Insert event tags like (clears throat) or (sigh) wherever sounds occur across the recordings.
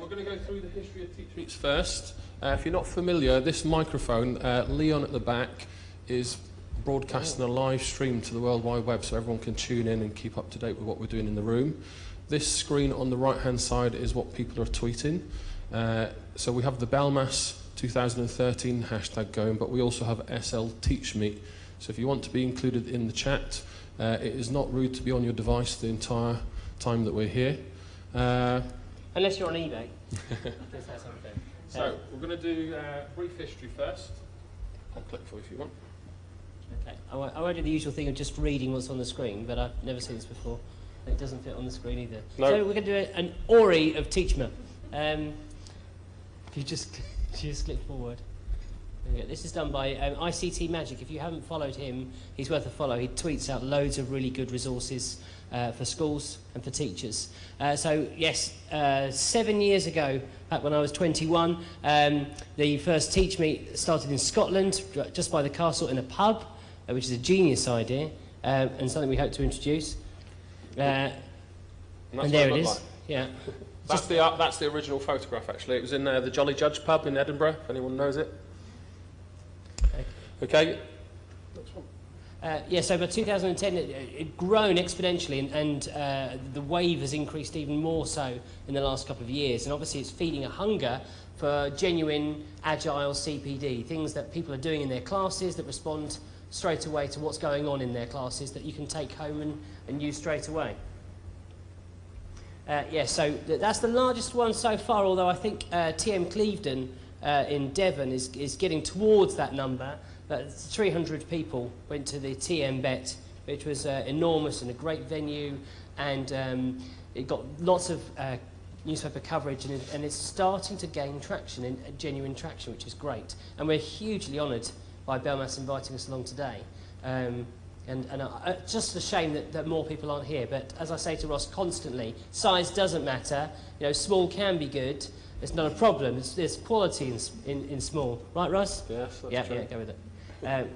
we're going to go through the history of Teach Meets first. Uh, if you're not familiar, this microphone, uh, Leon at the back, is broadcasting a live stream to the World Wide Web so everyone can tune in and keep up to date with what we're doing in the room. This screen on the right hand side is what people are tweeting. Uh, so we have the Belmas 2013 hashtag going, but we also have SL Teach Meet. So if you want to be included in the chat, uh, it is not rude to be on your device the entire time that we're here. Uh, Unless you're on eBay. If that's unfair. so we're going to do uh, brief history first. I'll click for you if you want. Okay. I won't, I won't do the usual thing of just reading what's on the screen, but I've never seen this before. It doesn't fit on the screen either. No. So we're going to do a, an Ori of Teachma. Um, if you just, (laughs) just click forward. There we go. This is done by um, ICT Magic. If you haven't followed him, he's worth a follow. He tweets out loads of really good resources uh, for schools and for teachers. Uh, so, yes, uh, seven years ago, back when I was 21, um, the first Teach Meet started in Scotland, just by the castle in a pub, uh, which is a genius idea um, and something we hope to introduce. Uh, And, there it it is. like. Yeah. (laughs) That's the, uh, that's the original photograph, actually. It was in uh, the Jolly Judge pub in Edinburgh, if anyone knows it. Okay. Uh, yeah, so by 2010, it it grown exponentially, and, and uh, the wave has increased even more so in the last couple of years. And obviously, it's feeding a hunger for genuine, agile CPD, things that people are doing in their classes that respond straight away to what's going on in their classes that you can take home and, and use straight away. Uh, yeah, so th- that's the largest one so far, although I think uh, TM Clevedon uh, in Devon is, is getting towards that number. But 300 people went to the TM BETT, which was uh, enormous and a great venue, and um, it got lots of uh, newspaper coverage, and, it, and it's starting to gain traction, and uh, genuine traction, which is great. And we're hugely honoured by Belmas inviting us along today. Um, and, and uh, uh, just a shame that, that more people aren't here. But as I say to Ross constantly, size doesn't matter. You know, small can be good. It's not a problem. It's, there's quality in, in, in small. Right, Ross? Yes, that's yeah, true. yeah, go with it. Um,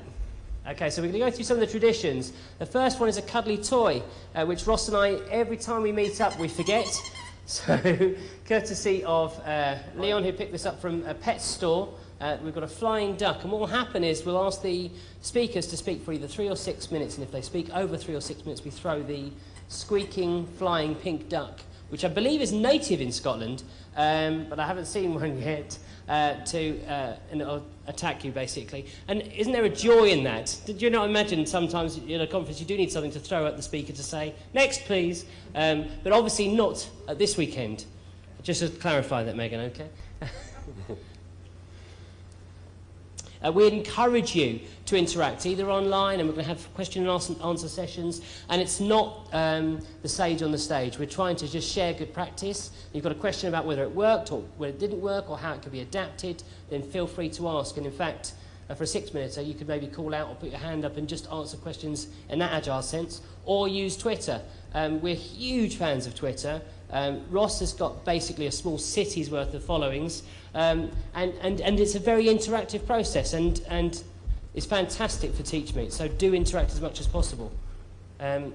okay, so we're going to go through some of the traditions. The first one is a cuddly toy, uh, which Ross and I, every time we meet up, we forget. (laughs) So, courtesy of uh, Leon, who picked this up from a pet store, uh, we've got a flying duck. And what will happen is we'll ask the speakers to speak for either three or six minutes, and if they speak over three or six minutes, we throw the squeaking, flying pink duck, which I believe is native in Scotland, um, but I haven't seen (laughs) one yet, uh, to uh, and attack you basically. And isn't there a joy in that? Did you not imagine sometimes in a conference you do need something to throw at the speaker to say, next please, um, but obviously not at this weekend. Just to clarify that, Megan, okay? (laughs) Uh, we encourage you to interact either online and we're going to have question and answer, sessions and it's not um, the sage on the stage. We're trying to just share good practice. You've got a question about whether it worked or whether it didn't work or how it could be adapted then feel free to ask. And in fact uh, for six minute you could maybe call out or put your hand up and just answer questions in that agile sense or use Twitter. Um, we're huge fans of Twitter um, Ross has got basically a small city's worth of followings, um, and, and, and it's a very interactive process, and, and it's fantastic for TeachMeet, so do interact as much as possible. Um,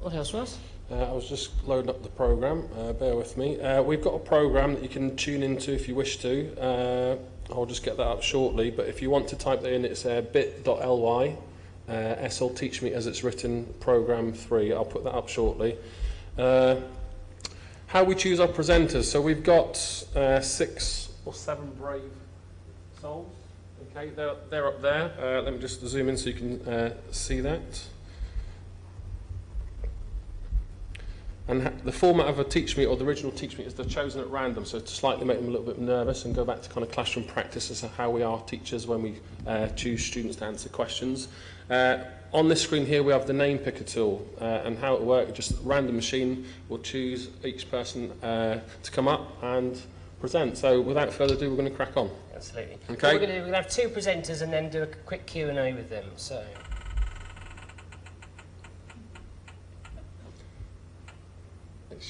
what else, Ross? Uh, I was just loading up the program. Uh, bear with me. Uh, we've got a program that you can tune into if you wish to. Uh, I'll just get that up shortly. But if you want to type that in, it's uh, bit.ly uh, SL Teach Me as it's written, program three. I'll put that up shortly. Uh, how we choose our presenters. So we've got uh, six or seven brave souls. Okay, they're, they're up there. Uh, let me just zoom in so you can uh, see that. And the format of a teach me or the original teach me is they're chosen at random, so to slightly make them a little bit nervous and go back to kind of classroom practice as to how we are teachers when we uh, choose students to answer questions. On this screen here we have the name picker tool uh, and how it works, just random machine will choose each person uh, to come up and present. So without further ado we're going to crack on. Absolutely. Okay. What we're going to do, we're going to have two presenters and then do a quick Q&A with them, so...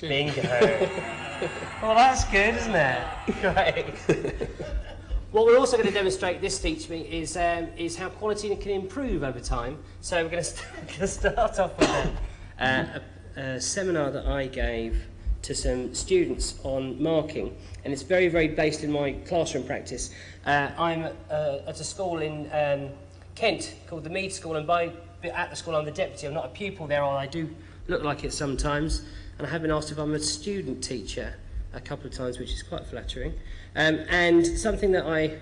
Bingo. (laughs) well, that's good, isn't it? (laughs) Great. (laughs) what we're also going to demonstrate this Teach Me is, um, is how quality can improve over time. So we're going (laughs) to, start off with a, uh, a, a seminar that I gave to some students on marking, and it's very, very based in my classroom practice. Uh, I'm uh, at a school in um, Kent called the Mead School, and by at the school I'm the deputy. I'm not a pupil there, although I do look like it sometimes. And I have been asked if I'm a student teacher a couple of times, which is quite flattering. Um, and something that I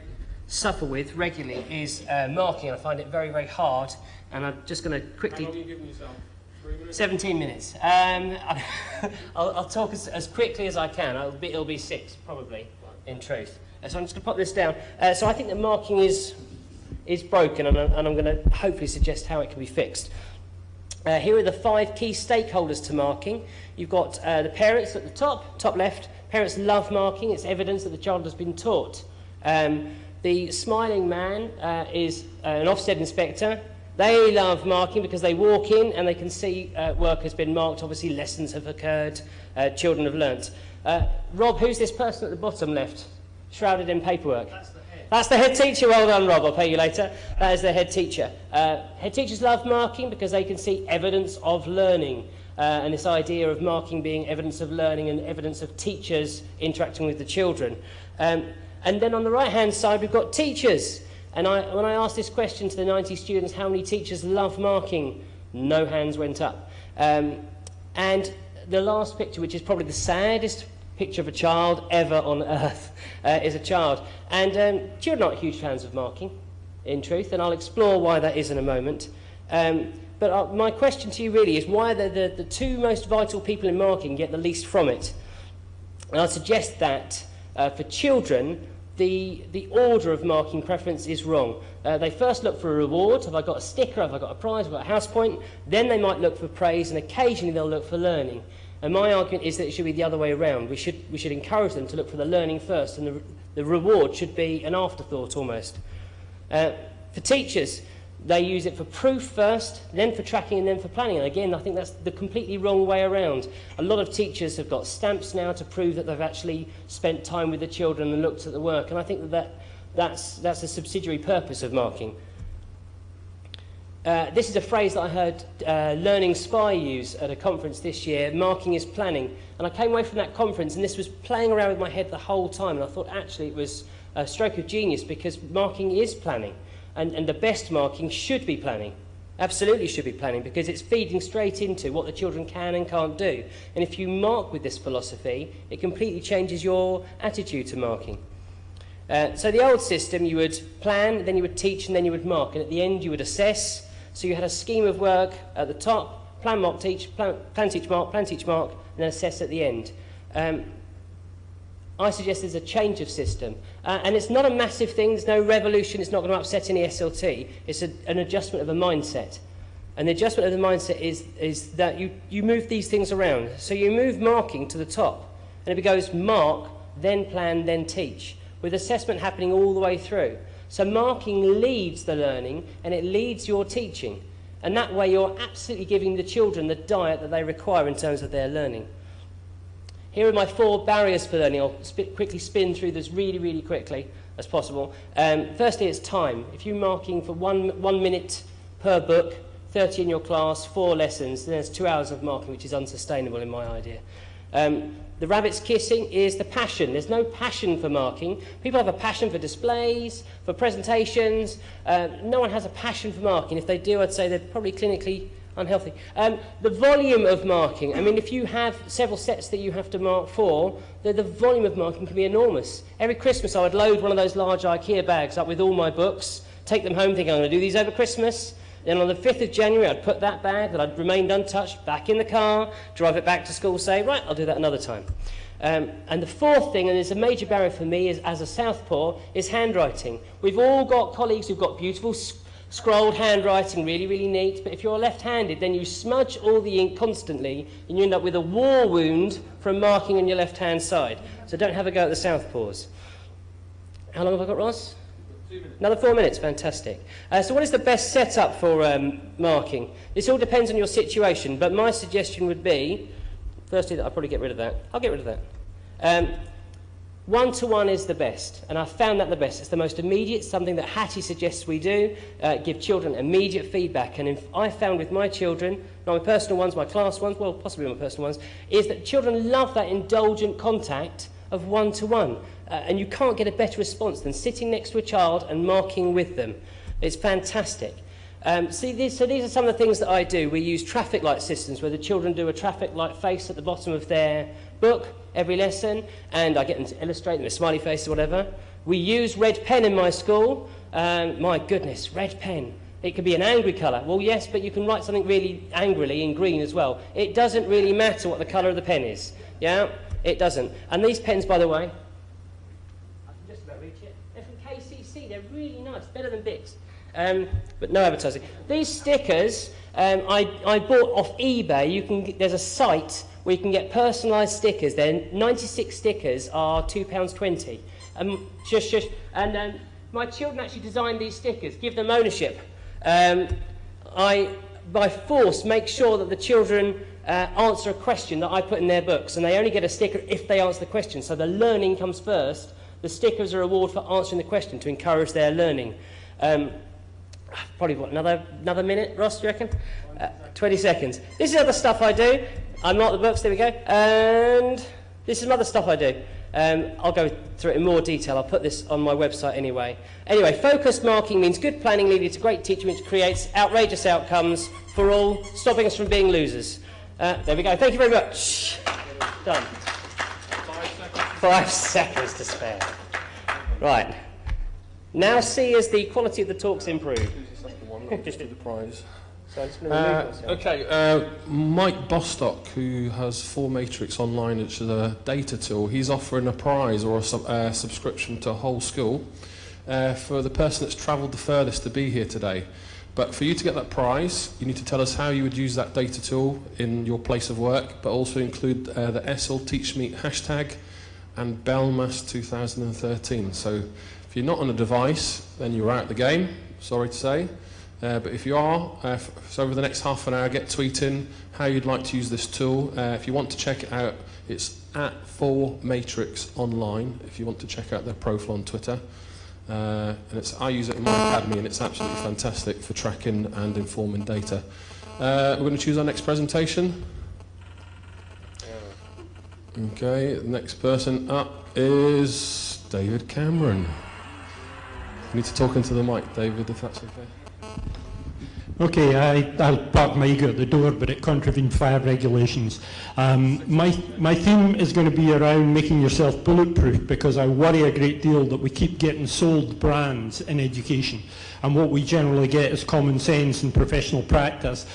suffer with regularly is uh, marking. I find it very, very hard. And I'm just going to quickly. How long are you giving yourself? Minutes? 17 minutes. Um, (laughs) I'll, I'll talk as, as quickly as I can. It'll be, it'll be six, probably, in truth. Uh, so I'm just going to pop this down. Uh, so I think that marking is, is broken, and, I'm- and I'm going to hopefully suggest how it can be fixed. Uh, here are the five key stakeholders to marking. You've got uh, the parents at the top, top left. Parents love marking. It's evidence that the child has been taught. Um, the smiling man uh, is uh, an Ofsted inspector. They love marking because they walk in and they can see uh, work has been marked. Obviously, lessons have occurred. Uh, children have learnt. Uh, Rob, who's this person at the bottom left, shrouded in paperwork? That's the head teacher. Well done, Rob. I'll pay you later. That is the head teacher. Uh, head teachers love marking because they can see evidence of learning. Uh, and this idea of marking being evidence of learning and evidence of teachers interacting with the children. Um, and then on the right-hand side, we've got teachers. And I, when I asked this question to the 90 students, how many teachers love marking? No hands went up. Um, and the last picture, which is probably the saddest picture of a child ever on (laughs) earth, uh, is a child. And um, children aren't huge fans of marking, in truth, and I'll explore why that is in a moment. Um, but uh, my question to you really is why the, the, the two most vital people in marking get the least from it. And I suggest that uh, for children, the, the order of marking preference is wrong. Uh, they first look for a reward. Have I got a sticker? Have I got a prize? Have I got a house point? Then they might look for praise, and occasionally they'll look for learning. And my argument is that it should be the other way around. We should, we should encourage them to look for the learning first, and the, the reward should be an afterthought almost. Uh, for teachers, they use it for proof first, then for tracking, and then for planning. And again, I think that's the completely wrong way around. A lot of teachers have got stamps now to prove that they've actually spent time with the children and looked at the work. And I think that, that that's, that's a subsidiary purpose of marking. Uh, this is a phrase that I heard uh, Learning Spy use at a conference this year, marking is planning. And I came away from that conference and this was playing around with my head the whole time. And I thought actually it was a stroke of genius because marking is planning. And, and the best marking should be planning. Absolutely should be planning because it's feeding straight into what the children can and can't do. And if you mark with this philosophy, it completely changes your attitude to marking. Uh, so the old system, you would plan, then you would teach, and then you would mark. And at the end, you would assess. So you had a scheme of work at the top, plan, mark, teach, plan, plan teach, mark, plan, teach, mark, and then assess at the end. Um, I suggest there's a change of system. Uh, and it's not a massive thing, there's no revolution, it's not going to upset any SLT. It's a, an adjustment of a mindset. And the adjustment of the mindset is, is that you, you move these things around. So you move marking to the top. And it goes mark, then plan, then teach, with assessment happening all the way through. So marking leads the learning and it leads your teaching. And that way you're absolutely giving the children the diet that they require in terms of their learning. Here are my four barriers for learning. I'll sp quickly spin through this really, really quickly as possible. Um, firstly, it's time. If you're marking for one, one minute per book, 30 in your class, four lessons, then there's two hours of marking, which is unsustainable in my idea. Um, the rabbit's kissing is the passion. There's no passion for marking. People have a passion for displays, for presentations. Uh, no one has a passion for marking. If they do, I'd say they're probably clinically unhealthy. Um, the volume of marking, I mean, if you have several sets that you have to mark for, the, the volume of marking can be enormous. Every Christmas I would load one of those large IKEA bags up with all my books, take them home thinking I'm going to do these over Christmas. Then on the 5th of January, I'd put that bag that I'd remained untouched back in the car, drive it back to school, say, right, I'll do that another time. Um, and the fourth thing, and it's a major barrier for me is, as a Southpaw, is handwriting. We've all got colleagues who've got beautiful scrolled handwriting, really, really neat. But if you're left-handed, then you smudge all the ink constantly, and you end up with a war wound from marking on your left-hand side. So don't have a go at the Southpaws. How long have I got, Ross? Another four minutes, fantastic. Uh, so what is the best setup for um, marking? This all depends on your situation, but my suggestion would be, firstly, that I'll probably get rid of that. I'll get rid of that. Um, One to one is the best, and I found that the best. It's the most immediate, something that Hattie suggests we do, uh, give children immediate feedback. And if I found with my children, not my personal ones, my class ones, well, possibly my personal ones, is that children love that indulgent contact of one to one. And you can't get a better response than sitting next to a child and marking with them. It's fantastic. Um, see, these, so these are some of the things that I do. We use traffic light systems where the children do a traffic light face at the bottom of their book every lesson, and I get them to illustrate them with smiley faces or whatever. We use red pen in my school. Um, my goodness, red pen. It could be an angry colour. Well, yes, but you can write something really angrily in green as well. It doesn't really matter what the colour of the pen is. Yeah? It doesn't. And these pens, by the way, I can just about reach it. They're from KCC. They're really nice. Better than Bics. Um, but no advertising. These stickers um, I, I bought off eBay. You can, there's a site where you can get personalised stickers. Then 96 stickers are £2.20. Um, shush, shush. And um, my children actually designed these stickers, give them ownership. Um, I, by force, make sure that the children uh, answer a question that I put in their books, and they only get a sticker if they answer the question. So the learning comes first. The stickers are a reward for answering the question to encourage their learning. Um, probably what, another, another minute, Ross, do you reckon? Uh, 20 seconds. This is other stuff I do. I'm not the books, there we go. And this is other stuff I do. Um, I'll go through it in more detail. I'll put this on my website anyway. Anyway, focused marking means good planning leading to great teaching, which creates outrageous outcomes for all, stopping us from being losers. Uh, there we go. Thank you very much. Done. Five seconds. Five seconds to spare. Right. Now see as the quality of the talks improve. Just the prize. Uh, okay, uh, Mike Bostock, who has 4Matrix online, which is a data tool, he's offering a prize or a sub, uh, subscription to a whole school uh, for the person that's travelled the furthest to be here today. But for you to get that prize, you need to tell us how you would use that data tool in your place of work, but also include uh, the SL TeachMeet hashtag and Belmas 2013. So if you're not on a device, then you're out of the game, sorry to say. Uh, but if you are, uh, so over the next half an hour, get tweeting how you'd like to use this tool. Uh, if you want to check it out, it's at 4Matrix Online, if you want to check out their profile on Twitter. Uh, and it's, I use it in my academy, and it's absolutely fantastic for tracking and informing data. Uh, we're going to choose our next presentation. Okay, the next person up is David Cameron. You need to talk into the mic, David, if that's okay. Okay, I, I'll park my ego at the door, but it contravened fire regulations. Um, my, my theme is going to be around making yourself bulletproof because I worry a great deal that we keep getting sold brands in education. And what we generally get is common sense and professional practice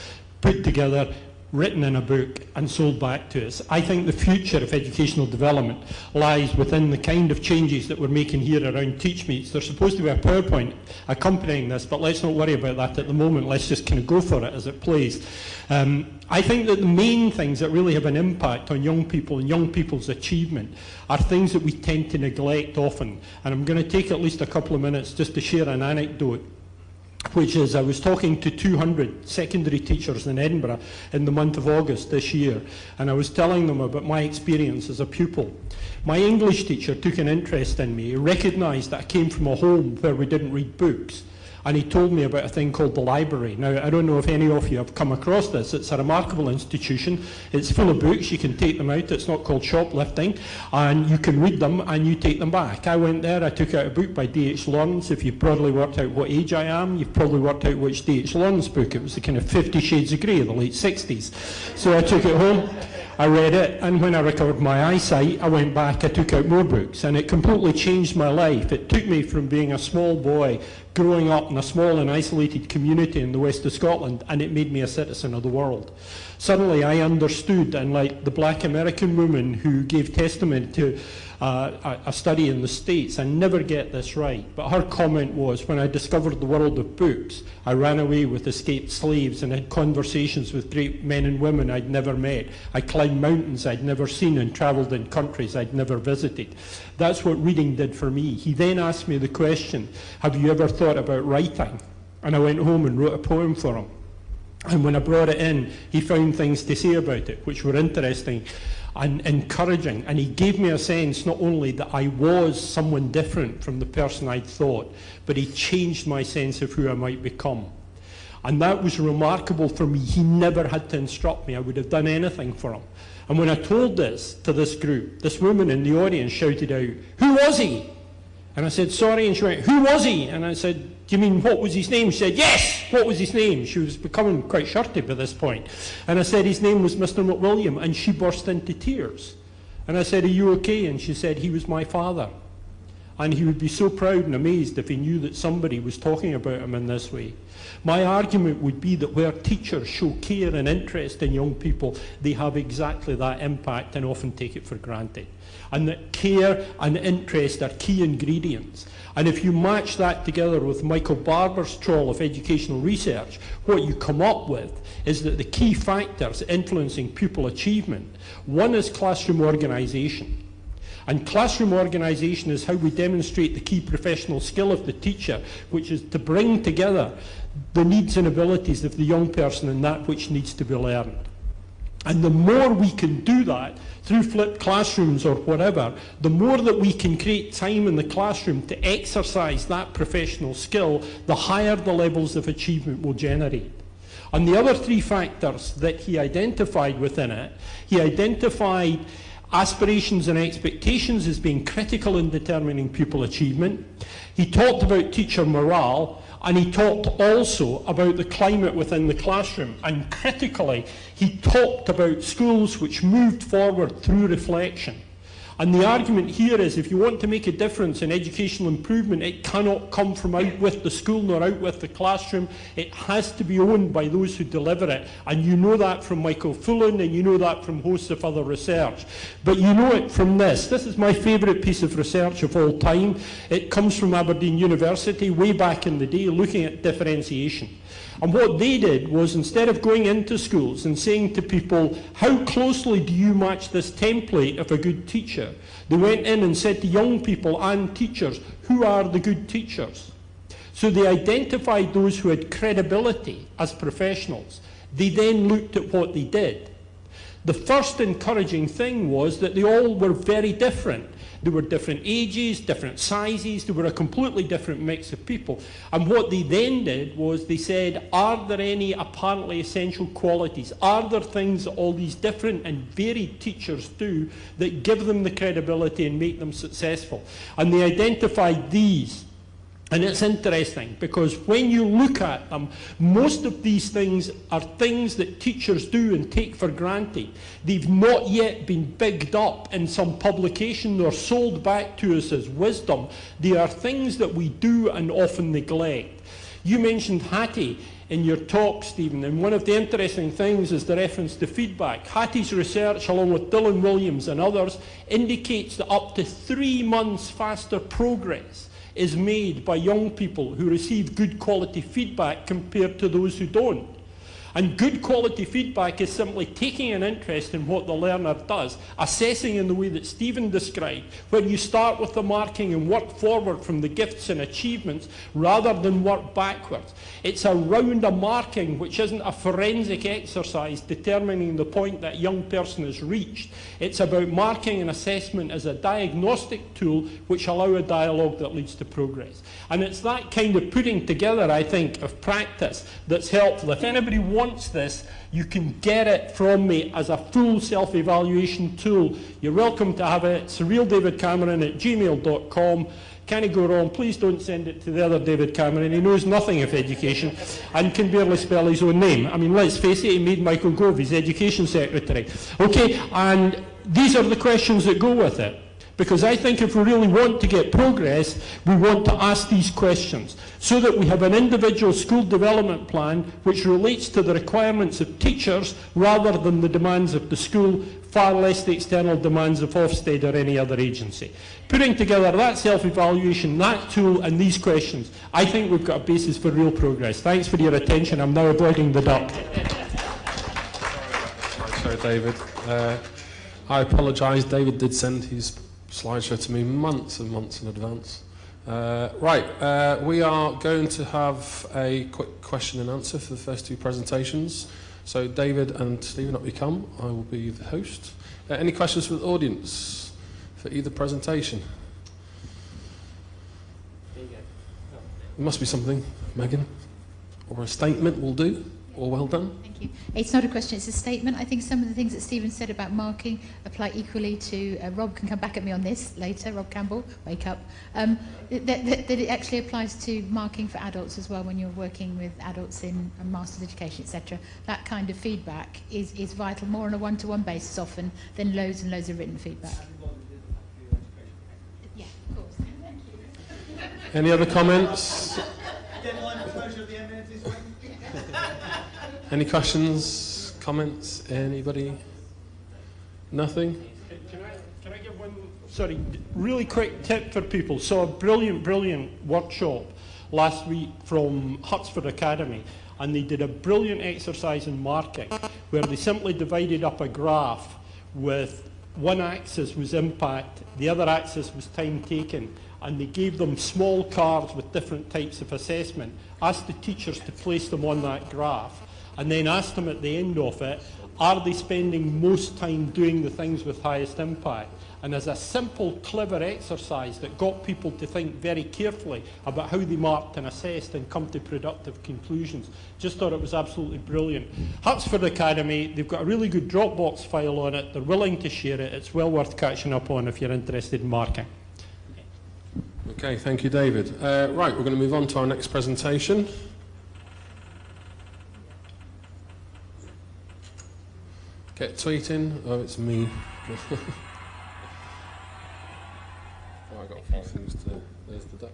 put together written in a book and sold back to us. I think the future of educational development lies within the kind of changes that we're making here around Teach TeachMeets. There's supposed to be a PowerPoint accompanying this, but let's not worry about that at the moment. Let's just kind of go for it as it plays. Um, I think that the main things that really have an impact on young people and young people's achievement are things that we tend to neglect often. And I'm going to take at least a couple of minutes just to share an anecdote which is I was talking to 200 secondary teachers in Edinburgh in the month of August this year, and I was telling them about my experience as a pupil. My English teacher took an interest in me. Recognised that I came from a home where we didn't read books, and he told me about a thing called the library. Now, I don't know if any of you have come across this. It's a remarkable institution. It's full of books. You can take them out. It's not called shoplifting. And you can read them and you take them back. I went there. I took out a book by D.H. Lawrence. If you've probably worked out what age I am, you've probably worked out which D.H. Lawrence book. It was the kind of Fifty Shades of Grey of the late 60s. So I took it home. I read it, and when I recovered my eyesight, I went back, I took out more books, and it completely changed my life. It took me from being a small boy growing up in a small and isolated community in the west of Scotland, and it made me a citizen of the world. Suddenly I understood, and like the black American woman who gave testimony to uh, a, study in the States. I never get this right, but her comment was, when I discovered the world of books, I ran away with escaped slaves and had conversations with great men and women I'd never met. I climbed mountains I'd never seen and travelled in countries I'd never visited. That's what reading did for me. He then asked me the question, have you ever thought about writing? And I went home and wrote a poem for him. And when I brought it in, he found things to say about it, which were interesting and encouraging. And he gave me a sense not only that I was someone different from the person I'd thought, but he changed my sense of who I might become. And that was remarkable for me. He never had to instruct me. I would have done anything for him. And when I told this to this group, this woman in the audience shouted out, Who was he? And I said, Sorry. And she went, Who was he? And I said, Do you mean what was his name? She said, Yes, what was his name? She was becoming quite shirty by this point. And I said, His name was Mr. McWilliam. And she burst into tears. And I said, Are you okay? And she said, He was my father. And he would be so proud and amazed if he knew that somebody was talking about him in this way. My argument would be that where teachers show care and interest in young people, they have exactly that impact and often take it for granted. And that care and interest are key ingredients. And if you match that together with Michael Barber's trawl of educational research, what you come up with is that the key factors influencing pupil achievement, one is classroom organisation. And classroom organisation is how we demonstrate the key professional skill of the teacher, which is to bring together the needs and abilities of the young person and that which needs to be learned. And the more we can do that through flipped classrooms or whatever, the more that we can create time in the classroom to exercise that professional skill, the higher the levels of achievement will generate. And the other three factors that he identified within it, he identified aspirations and expectations as being critical in determining pupil achievement. He talked about teacher morale, and he talked also about the climate within the classroom. And critically, he talked about schools which moved forward through reflection. And the argument here is if you want to make a difference in educational improvement, it cannot come from out with the school nor out with the classroom. It has to be owned by those who deliver it. And you know that from Michael Fullan and you know that from hosts of other research. But you know it from this. This is my favourite piece of research of all time. It comes from Aberdeen University way back in the day looking at differentiation. And what they did was instead of going into schools and saying to people, how closely do you match this template of a good teacher? They went in and said to young people and teachers, who are the good teachers? So they identified those who had credibility as professionals. They then looked at what they did. The first encouraging thing was that they all were very different. There were different ages, different sizes, there were a completely different mix of people. And what they then did was they said, are there any apparently essential qualities? Are there things that all these different and varied teachers do that give them the credibility and make them successful? And they identified these and it's interesting because when you look at them, most of these things are things that teachers do and take for granted. They've not yet been bigged up in some publication or sold back to us as wisdom. They are things that we do and often neglect. You mentioned Hattie in your talk, Stephen, and one of the interesting things is the reference to feedback. Hattie's research, along with Dylan Williams and others, indicates that up to three months faster progress is made by young people who receive good quality feedback compared to those who don't. And good quality feedback is simply taking an interest in what the learner does, assessing in the way that Stephen described, where you start with the marking and work forward from the gifts and achievements rather than work backwards. It's around a marking which isn't a forensic exercise determining the point that young person has reached. It's about marking and assessment as a diagnostic tool which allow a dialogue that leads to progress. And it's that kind of putting together, I think, of practice that's helpful. If anybody wants this, you can get it from me as a full self-evaluation tool. You're welcome to have it. It's realdavidcameron at gmail.com. Can he go wrong? Please don't send it to the other David Cameron. He knows nothing of education and can barely spell his own name. I mean, let's face it, he made Michael Gove his education secretary. Okay, and these are the questions that go with it. Because I think if we really want to get progress, we want to ask these questions so that we have an individual school development plan which relates to the requirements of teachers rather than the demands of the school, far less the external demands of Ofsted or any other agency. Putting together that self-evaluation, that tool and these questions, I think we've got a basis for real progress. Thanks for your attention. I'm now avoiding the duck. Sorry, David. Uh, I apologise. David did send his slideshow to me months and months in advance. Uh, right, uh, we are going to have a quick question and answer for the first two presentations. So David and Stephen, up you come. I will be the host. Uh, any questions from the audience for either presentation? There you go. Must be something, Megan, or a statement will do, or well done. Thank you. It's not a question, it's a statement. I think some of the things that Stephen said about marking apply equally to, uh, Rob can come back at me on this later, Rob Campbell, wake up, um, that, that, that it actually applies to marking for adults as well when you're working with adults in a master's education, etc. That kind of feedback is, is vital, more on a one-to-one basis often than loads and loads of written feedback. Yeah, of course. Thank you. Any other comments? Deadline for closure of the evidence is when? Any questions, comments? Anybody? Nothing? Can I, can I give one, sorry, really quick tip for people? Saw a brilliant, brilliant workshop last week from Hutsford Academy, and they did a brilliant exercise in marking where they simply divided up a graph with one axis was impact, the other axis was time taken, and they gave them small cards with different types of assessment, asked the teachers to place them on that graph, and then asked them at the end of it, are they spending most time doing the things with highest impact? And as a simple, clever exercise that got people to think very carefully about how they marked and assessed and come to productive conclusions. Just thought it was absolutely brilliant. Hutsford Academy, they've got a really good Dropbox file on it. They're willing to share it. It's well worth catching up on if you're interested in marking. Okay, thank you, David. Uh, right, we're going to move on to our next presentation. Get tweeting. Oh, it's me. oh, I got a few things to. There's the duck.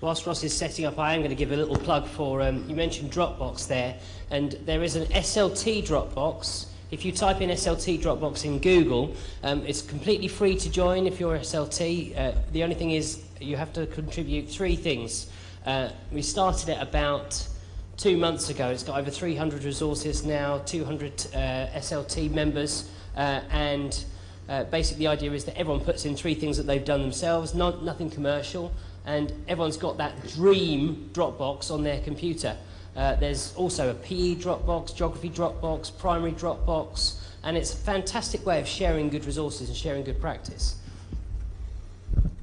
Whilst Ross is setting up, I am going to give a little plug for, um, you mentioned Dropbox there, and there is an SLT Dropbox. If you type in SLT Dropbox in Google, um, it's completely free to join if you're SLT. Uh, the only thing is you have to contribute three things. Uh, we started it about two months ago. It's got over 300 resources now, 200 uh, SLT members, uh, and uh, basically the idea is that everyone puts in three things that they've done themselves, not, nothing commercial, and everyone's got that dream Dropbox on their computer. Uh, there's also a PE Dropbox, Geography Dropbox, Primary Dropbox, and it's a fantastic way of sharing good resources and sharing good practice.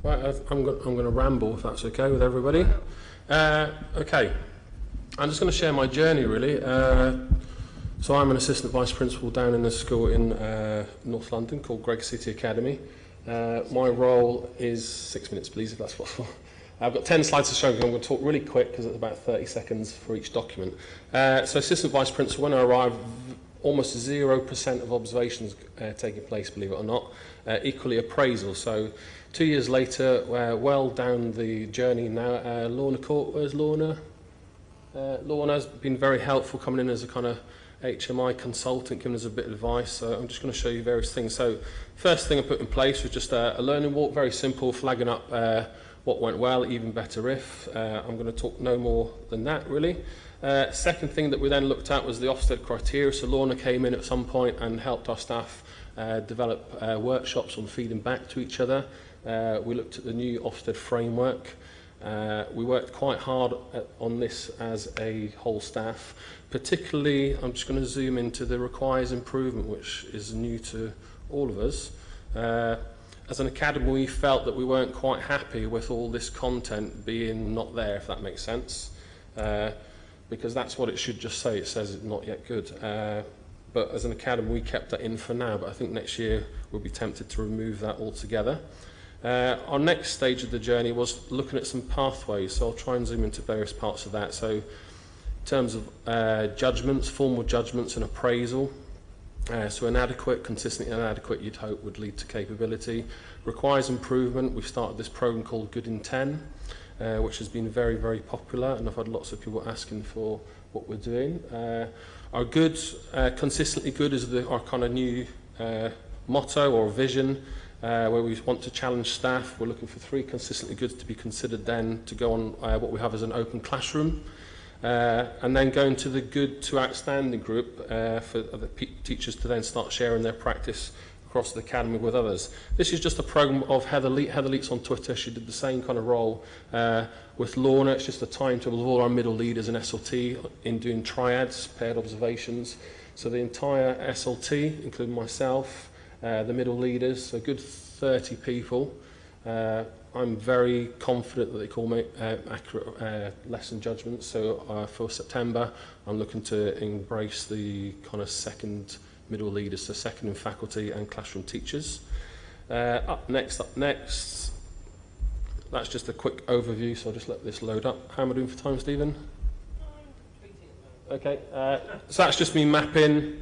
Right, I'm, go- I'm going to ramble if that's okay with everybody. Uh, okay, I'm just going to share my journey really. Uh, so I'm an assistant vice principal down in a school in uh, North London called Greig City Academy. Uh, my role is six minutes, please, if that's possible. I've got 10 slides to show you. I'm going to talk really quick because it's about 30 seconds for each document. Uh, so assistant vice principal, when I arrived, almost 0% of observations uh, taking place, believe it or not. Uh, equally appraisal. So two years later, uh, well down the journey now, uh, Lorna Court, where's Lorna? Uh, Lorna's been very helpful coming in as a kind of HMI consultant, giving us a bit of advice. So I'm just going to show you various things. So first thing I put in place was just a, a learning walk, very simple, flagging up uh, what went well, even better if. Uh, I'm going to talk no more than that, really. Uh, second thing that we then looked at was the Ofsted criteria. So Lorna came in at some point and helped our staff uh, develop uh, workshops on feeding back to each other. Uh, we looked at the new Ofsted framework, Uh, we worked quite hard at, on this as a whole staff. Particularly, I'm just going to zoom into the requires improvement, which is new to all of us. Uh, as an academy, we felt that we weren't quite happy with all this content being not there, if that makes sense. Uh, because that's what it should just say. It says it's not yet good. Uh, but as an academy, we kept that in for now. But I think next year we'll be tempted to remove that altogether. Uh, our next stage of the journey was looking at some pathways. So I'll try and zoom into various parts of that. So in terms of uh, judgments, formal judgments and appraisal, Uh, so inadequate, consistently inadequate, you'd hope would lead to capability. Requires improvement. We've started this program called Good in 10, uh, which has been very, very popular, and I've had lots of people asking for what we're doing. Uh, our good, uh, consistently good is the, our kind of new uh, motto or vision, uh, where we want to challenge staff. We're looking for three consistently good to be considered then to go on uh, what we have as an open classroom. Uh, and then going to the good to outstanding group uh, for the teachers to then start sharing their practice across the academy with others. This is just a program of Heather, Le Heather Leet's on Twitter. She did the same kind of role uh, with Lorna. It's just a timetable of all our middle leaders in SLT in doing triads, paired observations. So the entire SLT, including myself, uh, the middle leaders, a good 30 people. Uh, I'm very confident that they call me uh, accurate uh, lesson judgments. So uh, for September, I'm looking to embrace the kind of second middle leaders, so second in faculty and classroom teachers. Uh, up next, up next, that's just a quick overview, so I'll just let this load up. How am I doing for time, Stephen? Okay, uh, so that's just me mapping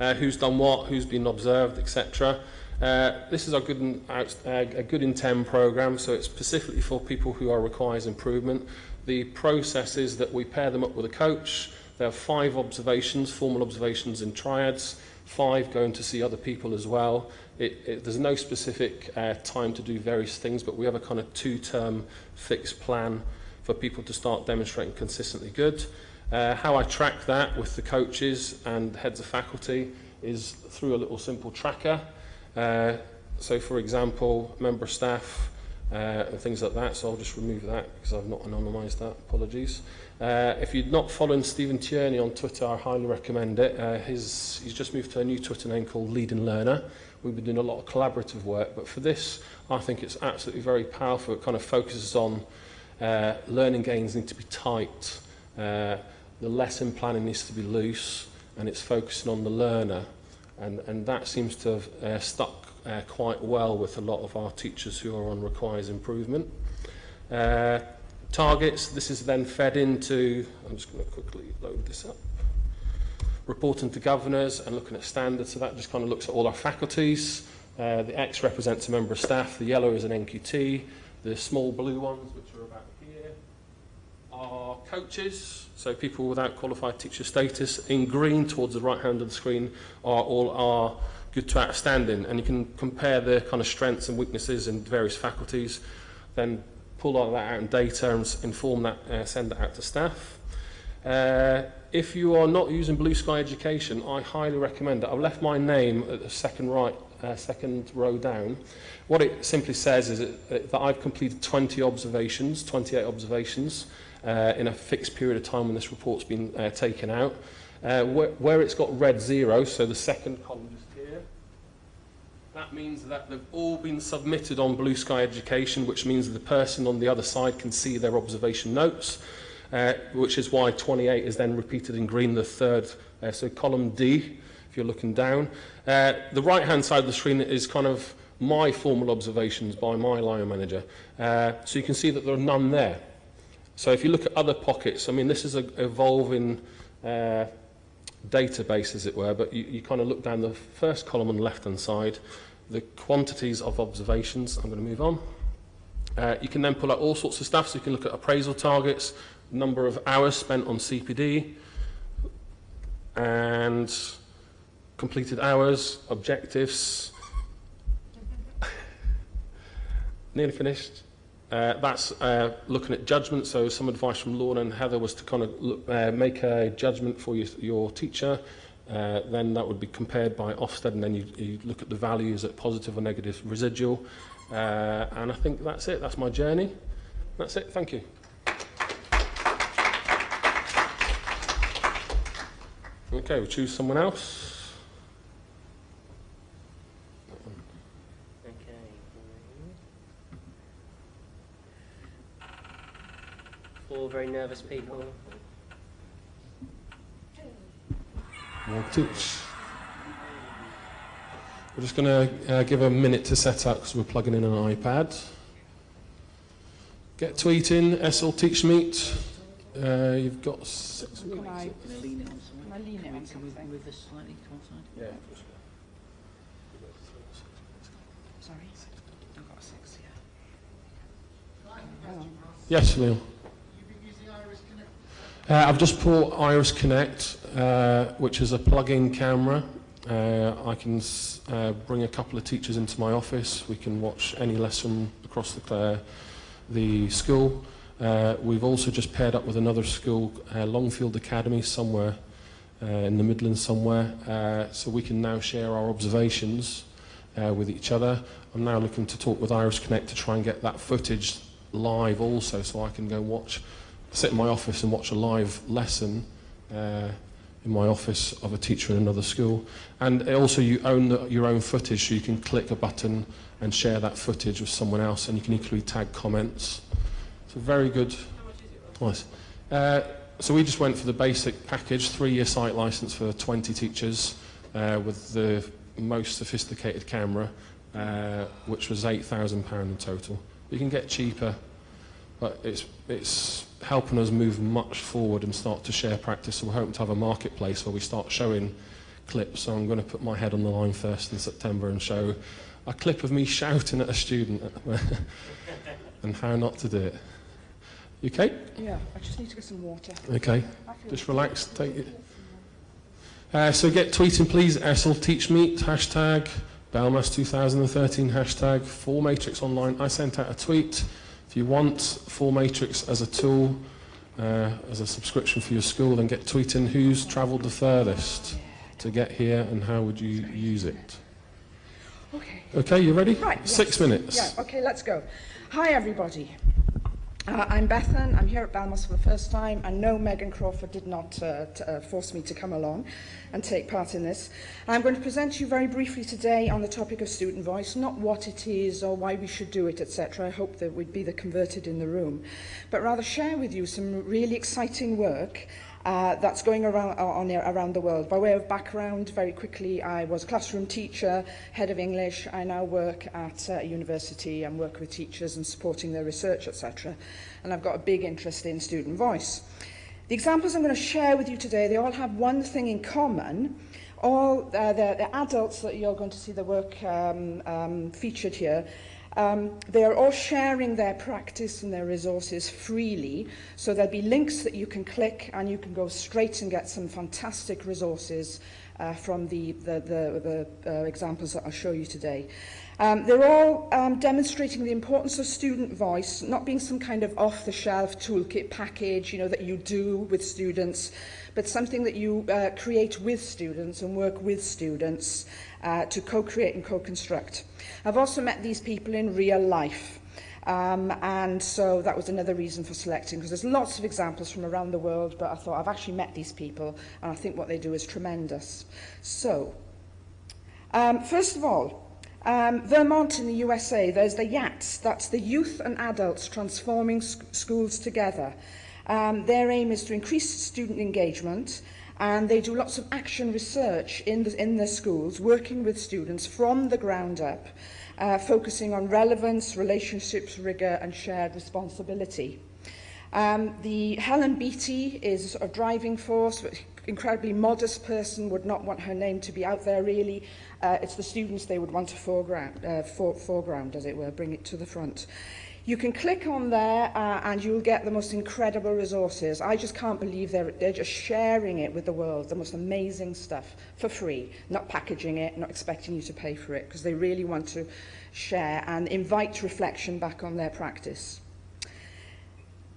uh, who's done what, who's been observed, etc. Uh, this is a good, in, uh, a good in 10 program, so it's specifically for people who are requires improvement. The process is that we pair them up with a coach. There are five observations, formal observations in triads, five going to see other people as well. It, it, there's no specific uh, time to do various things, but we have a kind of two-term fixed plan for people to start demonstrating consistently good. Uh, how I track that with the coaches and heads of faculty is through a little simple tracker. Uh, so for example, member staff uh, and things like that, so I'll just remove that because I've not anonymised that, apologies. Uh, if you're not following Stephen Tierney on Twitter, I highly recommend it. Uh, his, he's just moved to a new Twitter name called Leading Learner. We've been doing a lot of collaborative work, but for this, I think it's absolutely very powerful. It kind of focuses on uh, learning gains need to be tight, uh, the lesson planning needs to be loose, and it's focusing on the learner. And, and that seems to have uh, stuck uh, quite well with a lot of our teachers who are on requires improvement. Uh, targets, this is then fed into, I'm just going to quickly load this up, reporting to governors and looking at standards, so that just kind of looks at all our faculties. Uh, the X represents a member of staff, the yellow is an NQT, the small blue ones, which are about here, are coaches, so people without qualified teacher status. In green, towards the right hand of the screen, are all are good to outstanding. And you can compare the kind of strengths and weaknesses in various faculties, then pull all that out in data and inform that, uh, send that out to staff. Uh, if you are not using Blue Sky Education, I highly recommend it. I've left my name at the second right, uh, second row down. What it simply says is that I've completed 20 observations, 28 observations, uh, in a fixed period of time when this report's been uh, taken out. Uh, where, where it's got red zero, so the second column just here, that means that they've all been submitted on Blue Sky Education, which means the person on the other side can see their observation notes, uh, which is why 28 is then repeated in green, the third, uh, so column D, if you're looking down. Uh, the right-hand side of the screen is kind of my formal observations by my line manager. Uh, so you can see that there are none there. So if you look at other pockets, I mean, this is an evolving uh, database, as it were, but you, you kind of look down the first column on the left-hand side, the quantities of observations. I'm going to move on. Uh, you can then pull out all sorts of stuff, so you can look at appraisal targets, number of hours spent on CPD, and completed hours, objectives. (laughs) Nearly finished. Uh, that's uh, looking at judgment. So some advice from Lorna and Heather was to kind of look, uh, make a judgment for your, your teacher. Uh, then that would be compared by Ofsted, and then you, you look at the values at positive or negative residual. Uh, and I think that's it. That's my journey. That's it. Thank you. Okay, we'll choose someone else. All very nervous people. We're just going to uh, give a minute to set up because we're plugging in an iPad. Get tweeting, SL Teach Meet. Uh, you've got six weeks. Can I lean it on side? Can I lean it on Can we something? move this slightly to one side? Yeah. Sorry. I've got six, yeah. Hang on. Yes, Neil. You've been using Iris Connect. Uh, I've just bought Iris Connect, uh, which is a plug-in camera. Uh, I can uh, bring a couple of teachers into my office. We can watch any lesson across the, uh, the school. Uh, we've also just paired up with another school, Longfield Academy, somewhere in the Midlands somewhere. So we can now share our observations with each other. I'm now looking to talk with Iris Connect to try and get that footage live also so I can go watch, sit in my office and watch a live lesson uh, in my office of a teacher in another school. And also you own the, your own footage so you can click a button and share that footage with someone else and you can equally tag comments. It's a very good. Nice. Uh, so we just went for the basic package, three-year site license for 20 teachers uh, with the most sophisticated camera, uh, which was £8,000 in total. You can get cheaper, but it's, it's helping us move much forward and start to share practice. So we're hoping to have a marketplace where we start showing clips. So I'm going to put my head on the line first in September and show a clip of me shouting at a student (laughs) and how not to do it. You okay? Yeah, I just need to get some water. Okay. Just relax. Take it. Uh, so get tweeting, please. Essel Teach Meet hashtag Belmas 2013 hashtag 4Matrix Online. I sent out a tweet. If you want 4Matrix as a tool, uh, as a subscription for your school, then get tweeting. Who's travelled the furthest to get here, and how would you use it? Okay. Okay, you ready? Right. yes. Six minutes. Yeah, okay, let's go. Hi, everybody. Uh, I'm Bethan. I'm here at Belmas for the first time. and no, Megan Crawford did not uh, uh, force me to come along and take part in this. I'm going to present to you very briefly today on the topic of student voice, not what it is or why we should do it, etc. I hope that we'd be the converted in the room, but rather share with you some really exciting work uh, that's going around, uh, on around the world. By way of background, very quickly, I was a classroom teacher, head of English. I now work at uh, a university and work with teachers and supporting their research, etc. And I've got a big interest in student voice. The examples I'm going to share with you today, they all have one thing in common. All uh, the, the adults that you're going to see the work um, um, featured here Um, they are all sharing their practice and their resources freely, so there'll be links that you can click and you can go straight and get some fantastic resources uh, from the, the, the, the uh, examples that I'll show you today. Um, they're all um, demonstrating the importance of student voice, not being some kind of off-the-shelf toolkit package you know, that you do with students, but something that you uh, create with students and work with students uh, to co-create and co-construct. I've also met these people in real life. Um, and so that was another reason for selecting, because there's lots of examples from around the world, but I thought I've actually met these people, and I think what they do is tremendous. So, um, first of all, um, Vermont in the USA, there's the YATS, that's the Youth and Adults Transforming Sc Schools Together. Um, their aim is to increase student engagement and they do lots of action research in the, in the schools, working with students from the ground up, uh, focusing on relevance, relationships, rigour and shared responsibility. Um, the Helen Beattie is a sort of driving force, but incredibly modest person, would not want her name to be out there really. Uh, it's the students they would want to foreground, uh, for, foreground, as it were, bring it to the front. You can click on there uh, and you'll get the most incredible resources. I just can't believe they're, they're just sharing it with the world, the most amazing stuff for free, not packaging it, not expecting you to pay for it, because they really want to share and invite reflection back on their practice.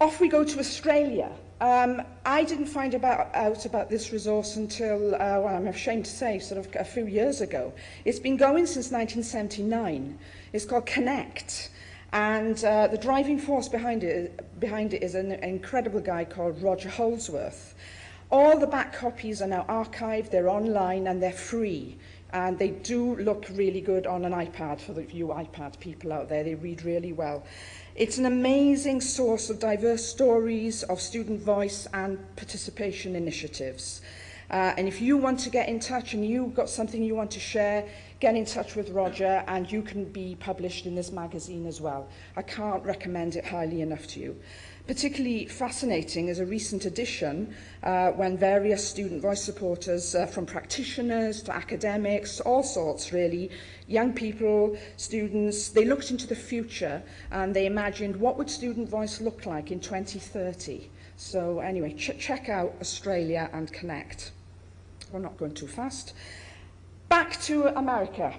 Off we go to Australia. Um, I didn't find about, out about this resource until, uh, well, I'm ashamed to say, sort of a few years ago. It's been going since 1979. It's called Connect. And uh, the driving force behind it, behind it is an incredible guy called Roger Holdsworth. All the back copies are now archived, they're online, and they're free. And they do look really good on an iPad for the few iPad people out there. They read really well. It's an amazing source of diverse stories of student voice and participation initiatives. Uh, and if you want to get in touch and you've got something you want to share, get in touch with Roger and you can be published in this magazine as well. I can't recommend it highly enough to you. Particularly fascinating is a recent edition uh, when various student voice supporters uh, from practitioners to academics, all sorts really, young people, students, they looked into the future and they imagined what would student voice look like in 2030. So anyway, ch check out Australia and Connect. We're not going too fast. Back to America.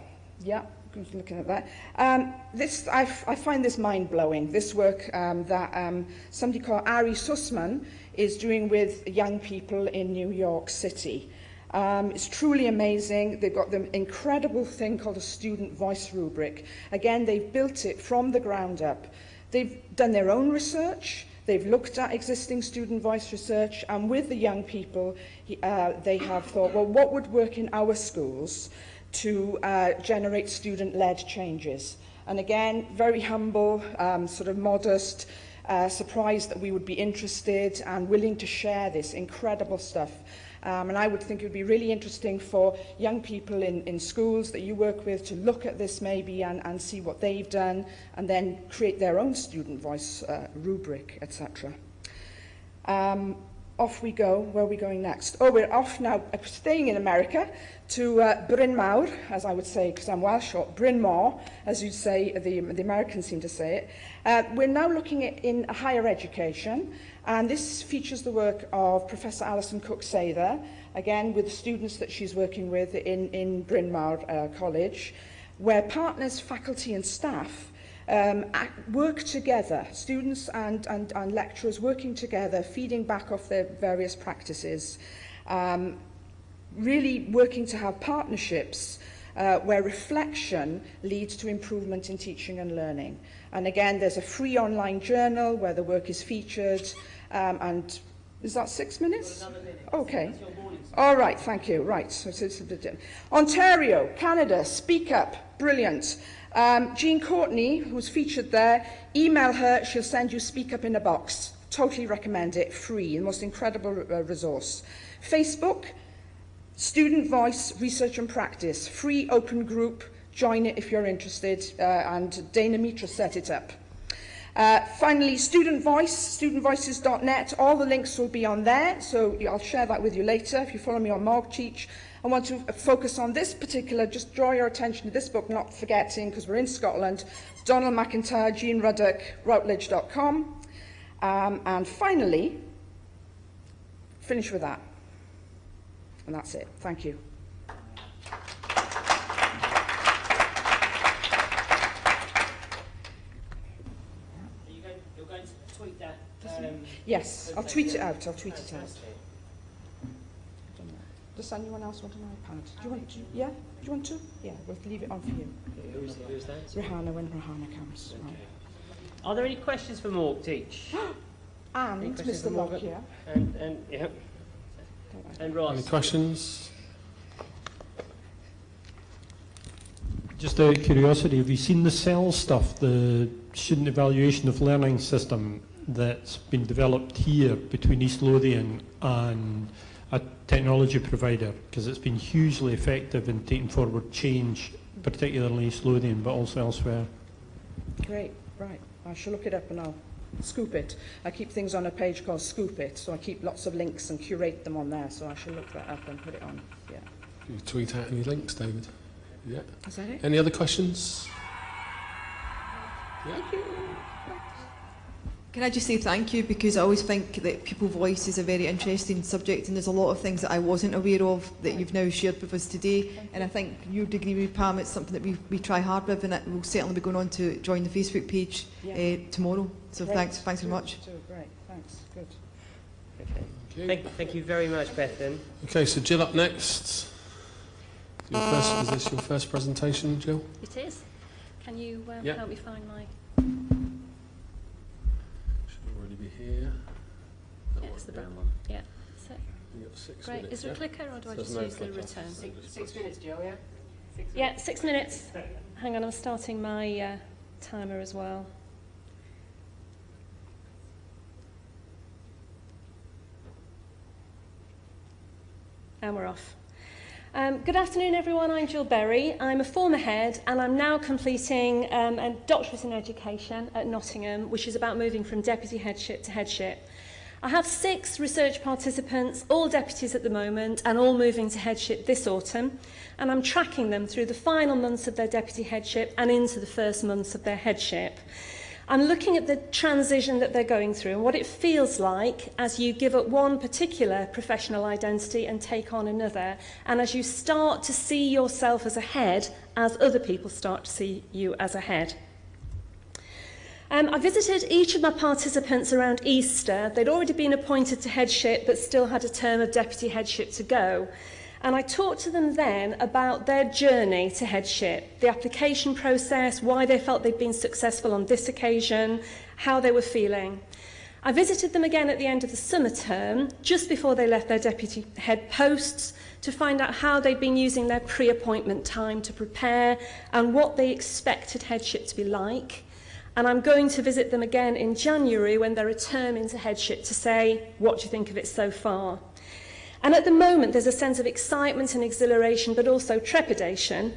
Yeah, who's looking at that? Um, this, I, I find this mind-blowing, this work um, that um, somebody called Ari Sussman is doing with young people in New York City. Um, it's truly amazing. They've got the incredible thing called a student voice rubric. Again, they've built it from the ground up. They've done their own research. They've looked at existing student voice research, and with the young people, uh, they have thought, well, what would work in our schools to uh, generate student-led changes? And again, very humble, um, sort of modest, uh, surprised that we would be interested and willing to share this incredible stuff. Um, and I would think it would be really interesting for young people in, in schools that you work with to look at this maybe and, and see what they've done and then create their own student voice uh, rubric, etc. Um, off we go. Where are we going next? Oh, we're off now, uh, staying in America, to uh, Bryn Mawr, as I would say, because I'm Welsh, or Bryn Mawr, as you'd say, the, the Americans seem to say it. Uh, we're now looking at in higher education, and this features the work of Professor Alison Cook-Sather, again with the students that she's working with in, in Bryn Mawr uh, College, where partners, faculty and staff um, work together, students and, and, and lecturers working together, feeding back off their various practices, um, really working to have partnerships uh, where reflection leads to improvement in teaching and learning. And again, there's a free online journal where the work is featured. Um, and is that six minutes? Okay. All right, thank you. Right. So it's a bit Ontario, Canada, speak up. Brilliant. Um, Jean Courtney, who's featured there, email her. She'll send you Speak Up in a box. Totally recommend it. Free. The most incredible uh, resource. Facebook, Student Voice, Research and Practice. Free open group. Join it if you're interested. Uh, and Dana Mitra set it up. Uh, finally, Student Voice, studentvoices.net. All the links will be on there, so I'll share that with you later if you follow me on MorgTeach. I want to focus on this particular, just draw your attention to this book, not forgetting, because we're in Scotland, Donald McIntyre, Jean Rudduck, Routledge.com. Um, and finally, finish with that. And that's it. Thank you. Um, yes, I'll tweet it out. I'll tweet it out. Does anyone else want an iPad? Do you want to? Yeah? Do you want to? Yeah, we'll leave it on for you. Who's, who's that? Rihanna when Rihanna comes. Okay. Right. Are there any questions for Morg Teach? (gasps) and Mr. Lockyer. And, and, yeah. And Ross. Any questions? Just out of curiosity, have you seen the CEL stuff, the student evaluation of learning system that's been developed here between East Lothian and a technology provider because it's been hugely effective in taking forward change, particularly East Lothian, but also elsewhere. Great, right. I shall look it up and I'll scoop it. I keep things on a page called Scoop It, so I keep lots of links and curate them on there, so I shall look that up and put it on. Yeah. You tweet out any links, David? Yeah. Is that it? Any other questions? Yeah. Thank you. Can I just say thank you because I always think that people voice is a very interesting subject and there's a lot of things that I wasn't aware of that you've now shared with us today and I think your degree with Pam it's something that we, we try hard with and it will certainly be going on to join the Facebook page yeah. uh, tomorrow so great. thanks thanks very much. Great, thanks, good. Okay. Thank, thank you very much Bethan. Okay so Jill up next. Your first, is this your first presentation Jill? It is. Can you um, help me find my here. Yeah, the brown one. Yeah. So, six great. Minutes, Is there yeah? a clicker or do so I just no use clicker. the return? Six, six minutes, Jill, yeah? Six yeah, six minutes. Hang on, I'm starting my uh, timer as well. And we're off. Um, good afternoon, everyone. I'm Jill Berry. I'm a former head, and I'm now completing um, a doctorate in education at Nottingham, which is about moving from deputy headship to headship. I have six research participants, all deputies at the moment, and all moving to headship this autumn, and I'm tracking them through the final months of their deputy headship and into the first months of their headship. I'm looking at the transition that they're going through and what it feels like as you give up one particular professional identity and take on another, and as you start to see yourself as a head, as other people start to see you as a head. Um, I visited each of my participants around Easter. They'd already been appointed to headship but still had a term of deputy headship to go. And I talked to them then about their journey to headship, the application process, why they felt they'd been successful on this occasion, how they were feeling. I visited them again at the end of the summer term, just before they left their deputy head posts, to find out how they'd been using their pre-appointment time to prepare and what they expected headship to be like. And I'm going to visit them again in January when they return into headship to say, what do you think of it so far? And at the moment, there's a sense of excitement and exhilaration, but also trepidation.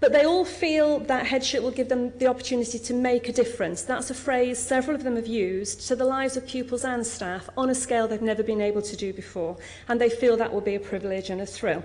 But they all feel that headship will give them the opportunity to make a difference. That's a phrase several of them have used to the lives of pupils and staff on a scale they've never been able to do before. And they feel that will be a privilege and a thrill.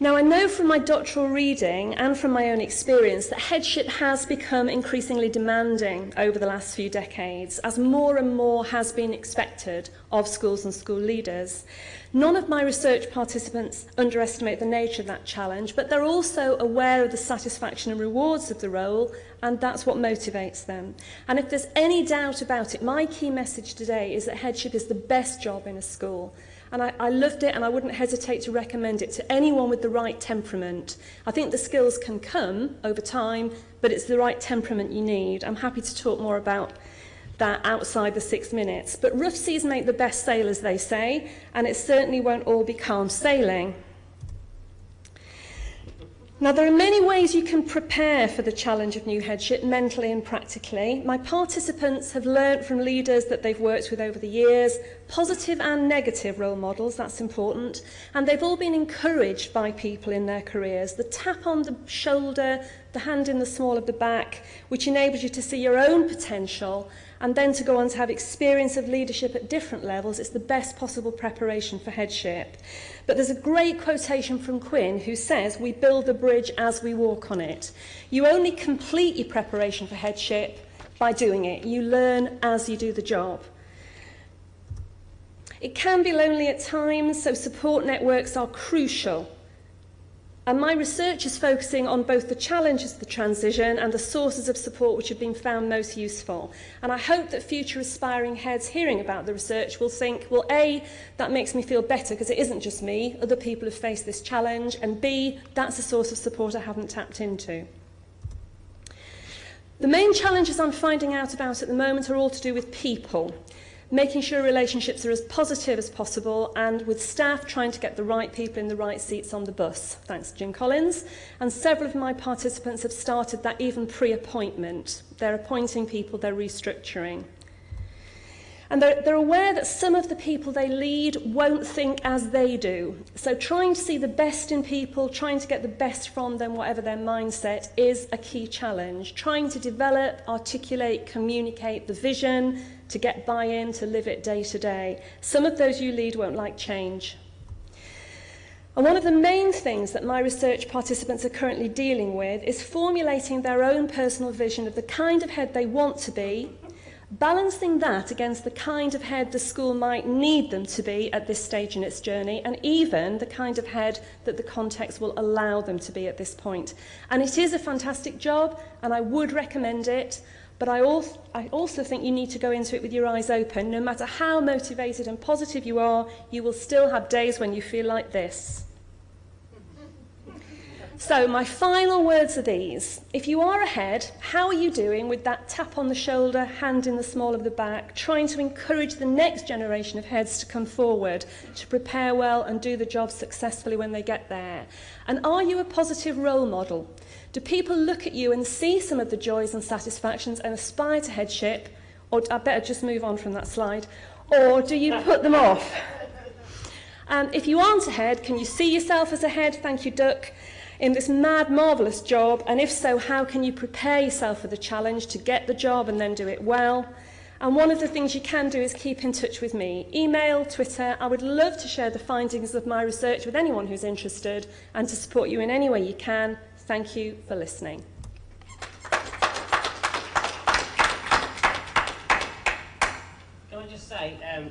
Now, I know from my doctoral reading and from my own experience that headship has become increasingly demanding over the last few decades as more and more has been expected of schools and school leaders. None of my research participants underestimate the nature of that challenge, but they're also aware of the satisfaction and rewards of the role, and that's what motivates them. And if there's any doubt about it, my key message today is that headship is the best job in a school. And I, I loved it and I wouldn't hesitate to recommend it to anyone with the right temperament. I think the skills can come over time, but it's the right temperament you need. I'm happy to talk more about that outside the six minutes. But rough seas make the best sailors, they say, and it certainly won't all be calm sailing. Now, there are many ways you can prepare for the challenge of new headship, mentally and practically. My participants have learnt from leaders that they've worked with over the years, positive and negative role models, that's important, and they've all been encouraged by people in their careers. The tap on the shoulder, the hand in the small of the back, which enables you to see your own potential and then to go on to have experience of leadership at different levels, it's the best possible preparation for headship. But there's a great quotation from Quinn who says, we build the bridge as we walk on it. You only complete your preparation for headship by doing it. You learn as you do the job. It can be lonely at times, so support networks are crucial. And my research is focusing on both the challenges of the transition and the sources of support which have been found most useful. And I hope that future aspiring heads hearing about the research will think, well, A, that makes me feel better because it isn't just me, other people have faced this challenge, and B, that's a source of support I haven't tapped into. The main challenges I'm finding out about at the moment are all to do with people. Making sure relationships are as positive as possible and with staff trying to get the right people in the right seats on the bus. Thanks Jim Collins. And several of my participants have started that even pre-appointment. They're appointing people, they're restructuring. And they're, they're aware that some of the people they lead won't think as they do. So trying to see the best in people, trying to get the best from them, whatever their mindset, is a key challenge. Trying to develop, articulate, communicate the vision, to get buy-in, to live it day to day. Some of those you lead won't like change. And one of the main things that my research participants are currently dealing with is formulating their own personal vision of the kind of head they want to be, balancing that against the kind of head the school might need them to be at this stage in its journey, and even the kind of head that the context will allow them to be at this point. And it is a fantastic job, and I would recommend it. But I also, I also think you need to go into it with your eyes open. No matter how motivated and positive you are, you will still have days when you feel like this. So my final words are these. If you are ahead, how are you doing with that tap on the shoulder, hand in the small of the back, trying to encourage the next generation of heads to come forward, to prepare well and do the job successfully when they get there? And are you a positive role model? Do people look at you and see some of the joys and satisfactions and aspire to headship? Or I better just move on from that slide. Or do you put them off? And if you aren't ahead, can you see yourself as ahead? Thank you, Duck. In this mad, marvellous job, and if so, how can you prepare yourself for the challenge to get the job and then do it well? And one of the things you can do is keep in touch with me. Email, Twitter. I would love to share the findings of my research with anyone who's interested and to support you in any way you can. Thank you for listening. Can I just say, um,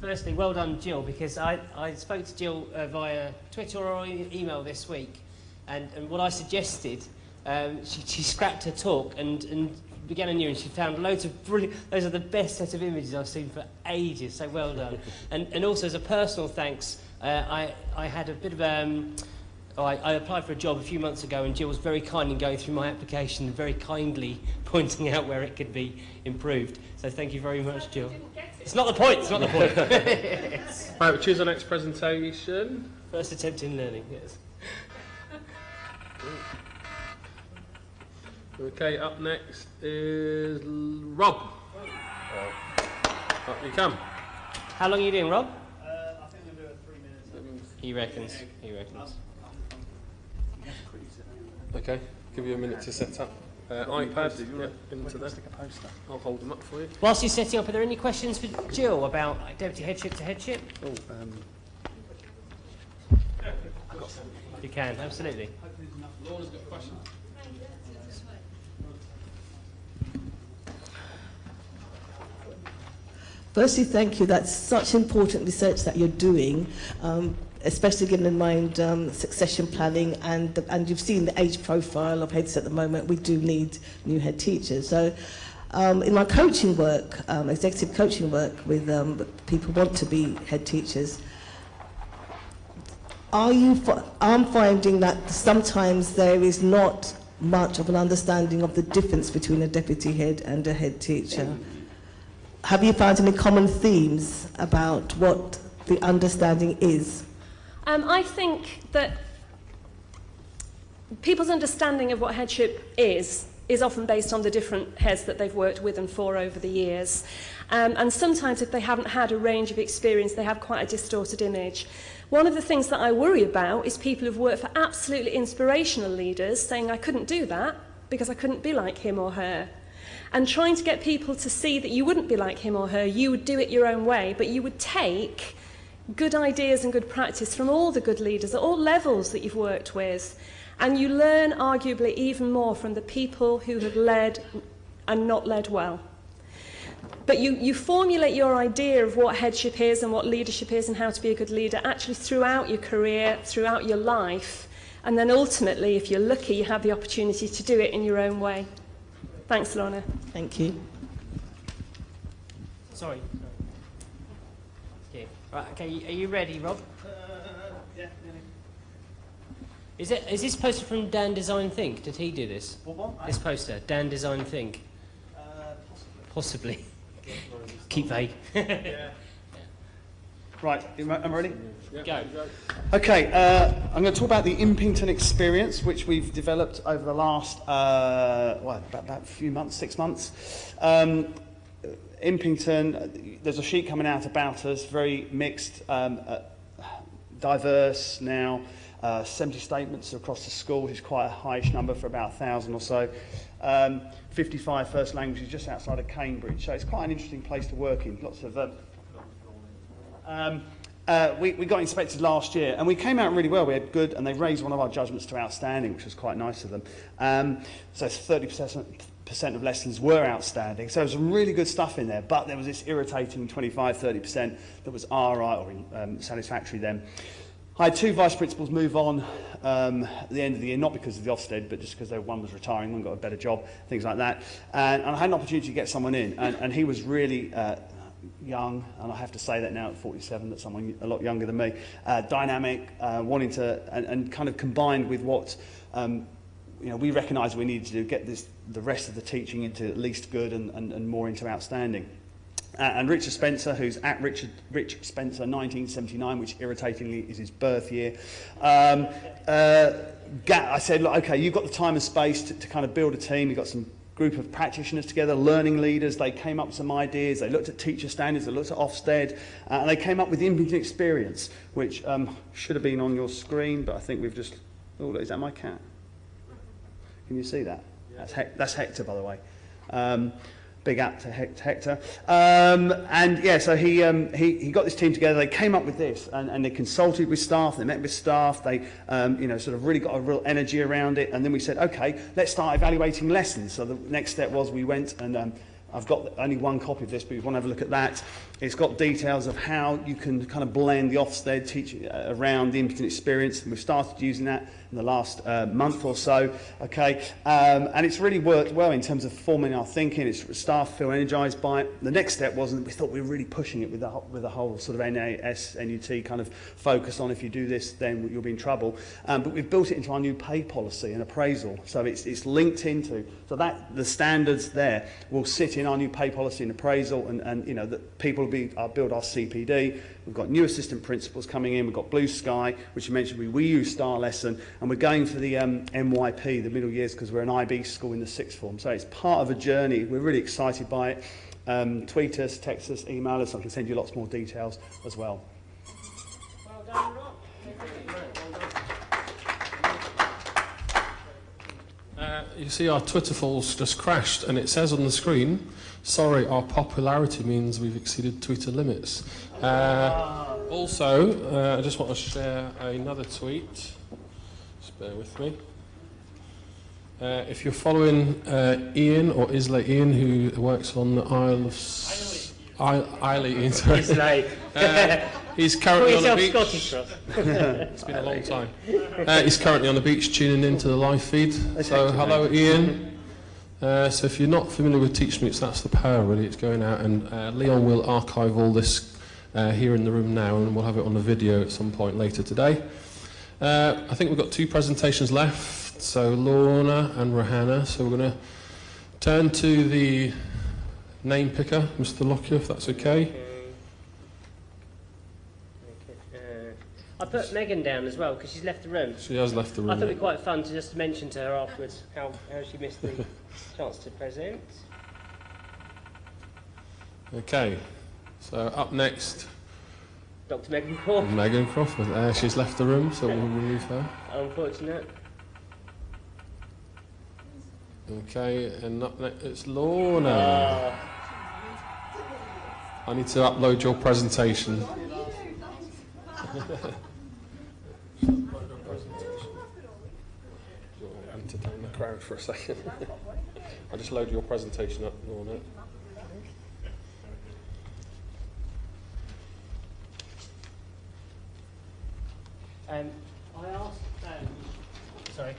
firstly, well done, Jill, because I, I spoke to Jill uh, via Twitter or email this week, and, and what I suggested, um, she, she scrapped her talk and, and began anew and she found loads of brilliant, those are the best set of images I've seen for ages, so well done. (laughs) and, and also as a personal thanks, uh, I, I had a bit of um, I, I applied for a job a few months ago and Jill was very kind in going through my application and very kindly (laughs) pointing out where it could be improved. So thank you very much, Jill. It's not the point, it's not the point. yes. (laughs) (laughs) Right, we'll choose our next presentation. First attempt in learning, yes. Okay, up next is L- Rob. Up you come. How long are you doing, Rob? Uh, I think we'll do it three minutes. He reckons, he reckons. Okay, give you a minute to set up. Uh, iPad, yeah, into there. I'll hold them up for you. Whilst you're setting up, are there any questions for Jill about deputy headship to headship? Oh, um, You can, absolutely. Lorna's got a question. Firstly, thank you. That's such important research that you're doing, um, especially given in mind um, succession planning, and and you've seen the age profile of heads at the moment. We do need new head teachers. So, um, in my coaching work, um, executive coaching work with um, people who want to be head teachers, are you? I'm finding that sometimes there is not much of an understanding of the difference between a deputy head and a head teacher. Have you found any common themes about what the understanding is? Um, I think that people's understanding of what headship is is often based on the different heads that they've worked with and for over the years. Um, and sometimes if they haven't had a range of experience, they have quite a distorted image. One of the things that I worry about is people who've worked for absolutely inspirational leaders saying, I couldn't do that because I couldn't be like him or her. And trying to get people to see that you wouldn't be like him or her, you would do it your own way, but you would take good ideas and good practice from all the good leaders at all levels that you've worked with. And you learn arguably even more from the people who have led and not led well. But you, you formulate your idea of what headship is and what leadership is and how to be a good leader actually throughout your career, throughout your life. And then ultimately, if you're lucky, you have the opportunity to do it in your own way. Thanks, Lorna. Thank you. Sorry. Right, okay, are you ready, Rob? yeah, Is, it, is this poster from Dan Design Think? Did he do this? What, what? This poster, Dan Design Think? Uh, Possibly. (laughs) Keep vague. (laughs) (laughs) Right, I am I ready? Go. Okay, uh, I'm going to talk about the Impington experience, which we've developed over the last, uh, what, about, about a few months, six months. Um, Impington, uh, there's a sheet coming out about us, very mixed, um, uh, diverse now. Uh, 70 statements across the school, which is quite a highish number for about 1,000 or so. Um, 55 first languages just outside of Cambridge, so it's quite an interesting place to work in. Lots of um, um, uh, we, we got inspected last year and we came out really well. We had good, and they raised one of our judgments to outstanding, which was quite nice of them. Um, so 30% percent of lessons were outstanding. So there was some really good stuff in there, but there was this irritating 25, 30% that was right or um, satisfactory then. I had two vice principals move on um, at the end of the year, not because of the Ofsted, but just because one was retiring, one got a better job, things like that. And, and I had an opportunity to get someone in, and, and he was really uh, young, and I have to say that now at 47, that someone a lot younger than me, uh, dynamic, uh, wanting to, and, and kind of combined with what um, you know, we recognised we needed to get this, the rest of the teaching into at least good and, and, and more into outstanding. Uh, and Richard Spencer, who's at Richard, Rich Spencer 1979, which irritatingly is his birth year. Um, uh, I said, look, okay, you've got the time and space to, to kind of build a team. You've got some group of practitioners together, learning leaders. They came up with some ideas. They looked at teacher standards. They looked at Ofsted. Uh, and they came up with Impington Experience, which um, should have been on your screen, but I think we've just... Oh, is that my cat? Can you see that? That's, Hec- that's Hector, by the way. Um, big up to Hec- Hector. Um, and yeah, so he, um, he, he got this team together. They came up with this, and, and they consulted with staff. They met with staff. They, um, you know, sort of really got a real energy around it. And then we said, okay, let's start evaluating lessons. So the next step was we went and um, I've got only one copy of this, but if you want to have a look at that, it's got details of how you can kind of blend the Ofsted teaching uh, around the Impington experience. And we've started using that in the last uh, month or so. Okay, um, and it's really worked well in terms of forming our thinking. It's staff feel energised by it. The next step was that we thought we were really pushing it with the with the whole sort of NAS NUT kind of focus on if you do this, then you'll be in trouble. Um, but we've built it into our new pay policy and appraisal, so it's it's linked into so that the standards there will sit in our new pay policy and appraisal, and and you know that people be uh, build our CPD. We've got new assistant principals coming in. We've got Blue Sky, which you mentioned. We, we use Star Lesson, and we're going for the um, MYP, the middle years, because we're an IB school in the sixth form. So it's part of a journey. We're really excited by it. Um, tweet us, text us, email us. I can send you lots more details as well. Well done, Rob. Uh, you see our Twitter falls just crashed and it says on the screen, sorry, our popularity means we've exceeded Twitter limits. Uh, also, uh, I just want to share another tweet. Just bear with me. Uh, if you're following uh, Ian or Islay Ian, who works on the Isle of S- Isle Ian, sorry. (laughs) Uh, he's currently on the beach. Scottish. (laughs) It's been a long time. Uh, he's currently on the beach tuning into the live feed. So, hello, Ian. Uh, so, if you're not familiar with TeachMeets, that's the power, really. It's going out, and uh, Leon will archive all this uh, here in the room now, and we'll have it on the video at some point later today. Uh, I think we've got two presentations left, so Lorna and Rohanna. So, we're going to turn to the name picker, Mr. Lockyer, if that's okay. Uh, I put Megan down as well because she's left the room. She has left the room. I thought it'd be quite fun to just mention to her afterwards how, how she missed the (laughs) chance to present. Okay, so up next, Dr. Megan Crawford, Megan Crawford. Uh, she's left the room, so we'll remove her. unfortunate. Okay, and up next it's Lorna. Uh, I need to upload your presentation. (laughs) Entertain the crowd for a second. (laughs) I'll just load your presentation up, Lorna. um, I asked. Um, sorry.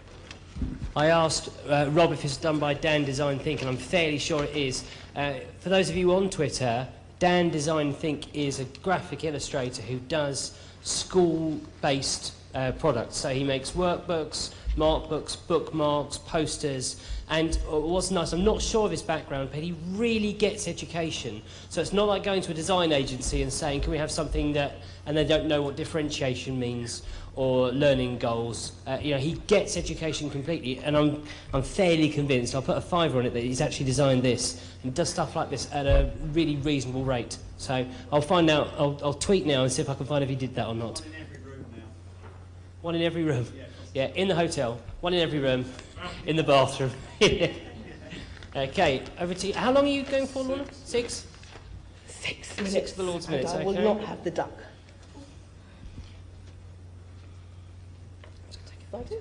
I asked uh, Rob if it's done by Dan Design Think, and I'm fairly sure it is. Uh, for those of you on Twitter, Dan Design Think is a graphic illustrator who does school-based uh, products. So he makes workbooks, mark books, bookmarks, posters, and uh, what's nice, I'm not sure of his background, but he really gets education. So it's not like going to a design agency and saying, can we have something that, and they don't know what differentiation means or learning goals. Uh, you know, he gets education completely, and I'm, I'm fairly convinced, I'll put a fiver on it, that he's actually designed this and does stuff like this at a really reasonable rate. So I'll find out, I'll, I'll tweet now and see if I can find if he did that or not. One in every room. Yeah, in the hotel. One in every room. In the bathroom. (laughs) okay, over to you. How long are you going for, Lorna? Six? Six minutes. of the Lord's minutes, I will okay. not have the duck. Okay.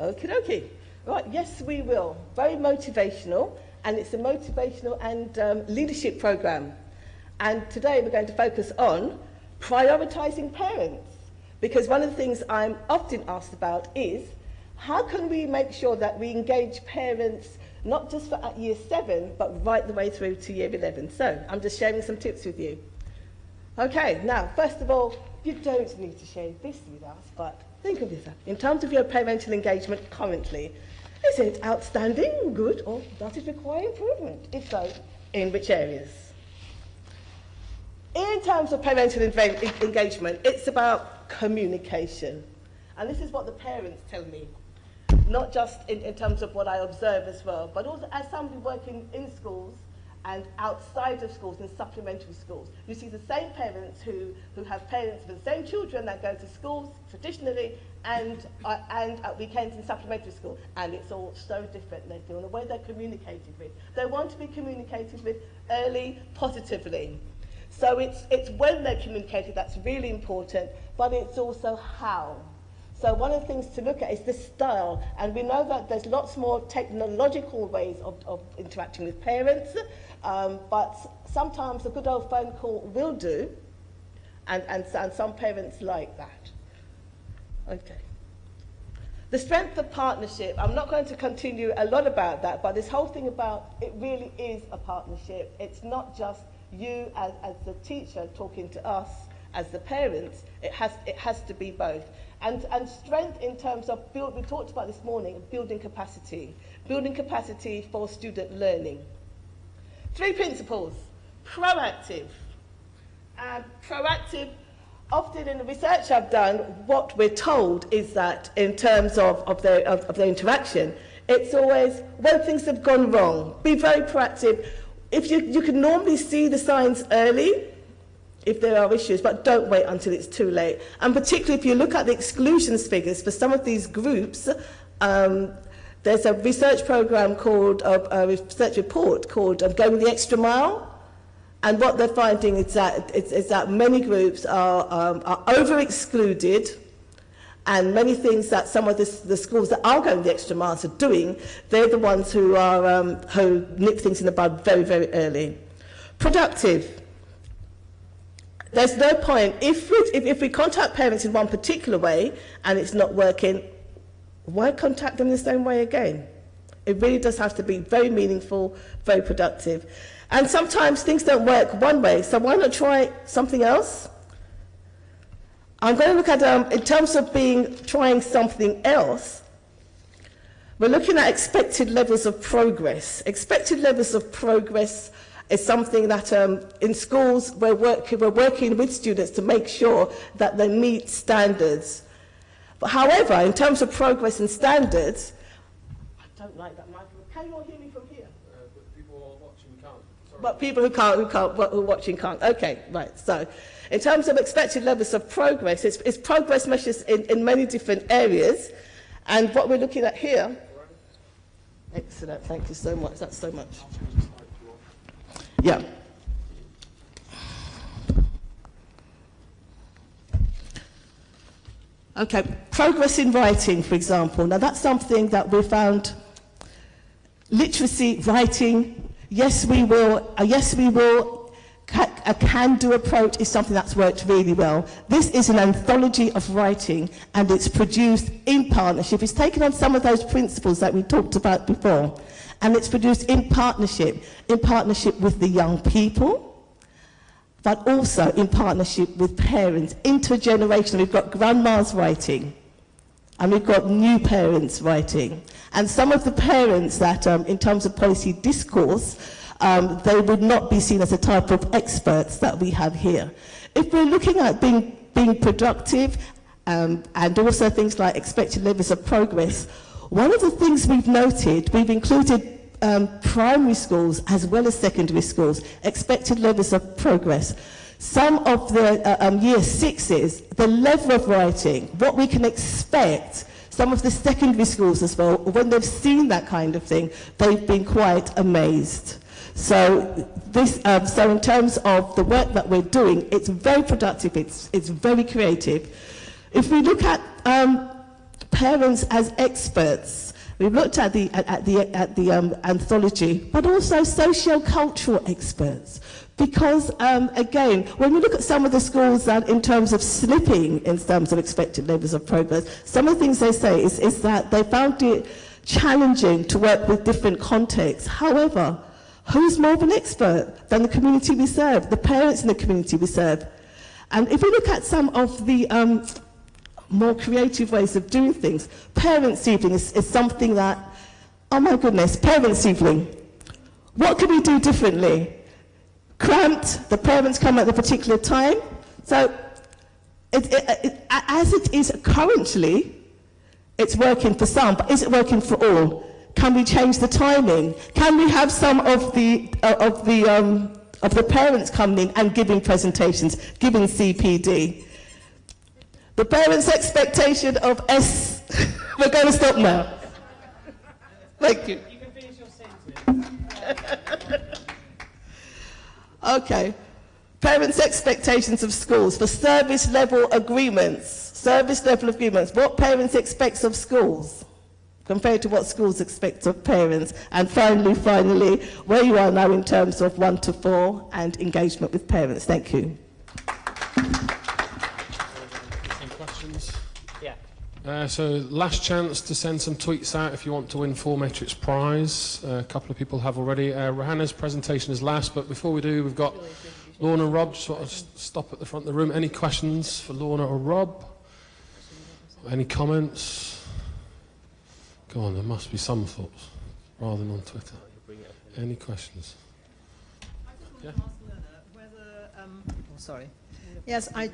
Okie dokie. Right, yes, we will. Very motivational, and it's a motivational and um, leadership program. And today we're going to focus on prioritising parents. Because one of the things I'm often asked about is how can we make sure that we engage parents not just for at year seven, but right the way through to year 11. So I'm just sharing some tips with you. Okay, now, first of all, you don't need to share this with us, but think of this. In terms of your parental engagement currently, is it outstanding, good, or does it require improvement? If so, in which areas? In terms of parental engagement, it's about communication. And this is what the parents tell me, not just in, in terms of what I observe as well, but also as somebody working in schools and outside of schools, in supplementary schools. You see the same parents who, who have parents with the same children that go to schools traditionally and, uh, and at weekends in supplementary school. And it's all so different. They feel the way they're communicated with. They want to be communicated with early, positively. So it's, it's when they're communicated that's really important, but it's also how. So one of the things to look at is the style. And we know that there's lots more technological ways of, of interacting with parents, um, but sometimes a good old phone call will do, and, and, and some parents like that. Okay. The strength of partnership, I'm not going to continue a lot about that, but this whole thing about it really is a partnership. It's not just you as, as the teacher talking to us as the parents, it has, it has to be both. And, and strength in terms of, build, we talked about this morning, building capacity. Building capacity for student learning. Three principles. Proactive. Proactive, often in the research I've done, what we're told is that in terms of, of, of, of interaction, it's always when things have gone wrong, be very proactive. If you, you can normally see the signs early, if there are issues, but don't wait until it's too late. And particularly if you look at the exclusions figures for some of these groups, um, there's a research program called, uh, a research report called um, Going the Extra Mile. And what they're finding is that, is, is that many groups are, um, are over-excluded and many things that some of the, schools that are going the extra miles are doing, they're the ones who, are, um, who nip things in the bud very, very early. Productive. There's no point, if we, if, if we contact parents in one particular way and it's not working, why contact them the same way again? It really does have to be very meaningful, very productive. And sometimes things don't work one way, so why not try something else? I'm going to look at, um, in terms of being trying something else, we're looking at expected levels of progress. Expected levels of progress is something that um, in schools we're, work, we're working with students to make sure that they meet standards. But however, in terms of progress and standards, I don't like that microphone. Can you all hear me from here? Uh, but people watching can't. Sorry. But people who can't, who can't, who are watching can't. Okay, right. So, in terms of expected levels of progress, it's, it's progress measures in, in many different areas. And what we're looking at here, excellent, thank you so much, that's so much. Yeah. Okay, progress in writing, for example. Now that's something that we found literacy, writing, yes we will, uh, yes we will, a can-do approach is something that's worked really well. This is an anthology of writing and it's produced in partnership. It's taken on some of those principles that we talked about before and it's produced in partnership, in partnership with the young people, but also in partnership with parents, intergenerational. We've got grandmas writing, and we've got new parents writing. And some of the parents that, um, in terms of policy discourse, um, they would not be seen as a type of experts that we have here. If we're looking at being, being productive um, and also things like expected levels of progress, one of the things we've noted, we've included um, primary schools as well as secondary schools, expected levels of progress. Some of the uh, um, year sixes, the level of writing, what we can expect, some of the secondary schools as well, when they've seen that kind of thing, they've been quite amazed. So, this, um, so in terms of the work that we're doing, it's very productive, it's, it's very creative. If we look at um, parents as experts, we've looked at the, at, at the, at the um, anthology, but also socio-cultural experts. Because, um, again, when we look at some of the schools that in terms of slipping in terms of expected levels of progress, some of the things they say is, is that they found it challenging to work with different contexts. However, who's more of an expert than the community we serve, the parents in the community we serve? And if we look at some of the um, more creative ways of doing things, parents' evening is, is something that, oh my goodness, parents' evening. What can we do differently? Cramped, the parents come at a particular time. So, it, it, it, as it is currently, it's working for some, but is it working for all? Can we change the timing? Can we have some of the, uh, of the, um, of the parents coming in and giving presentations, giving CPD? The parents' expectation of S. (laughs) We're going to stop now. Thank you. You can finish your sentence. (laughs) Okay. Parents' expectations of schools for service level agreements. Service level agreements. What parents expect of schools compared to what schools expect of parents. And finally, finally, where you are now in terms of one to four and engagement with parents. Thank you. Any questions? Yeah. Uh, so last chance to send some tweets out if you want to win 4Matrix prize. Uh, a couple of people have already. Uh, Rohanna's presentation is last, but before we do, we've got Lorna and Rob. Just sort of stop at the front of the room. Any questions for Lorna or Rob? Any comments? Go on, there must be some thoughts rather than on Twitter. Any questions? Oh, sorry. Yes, I,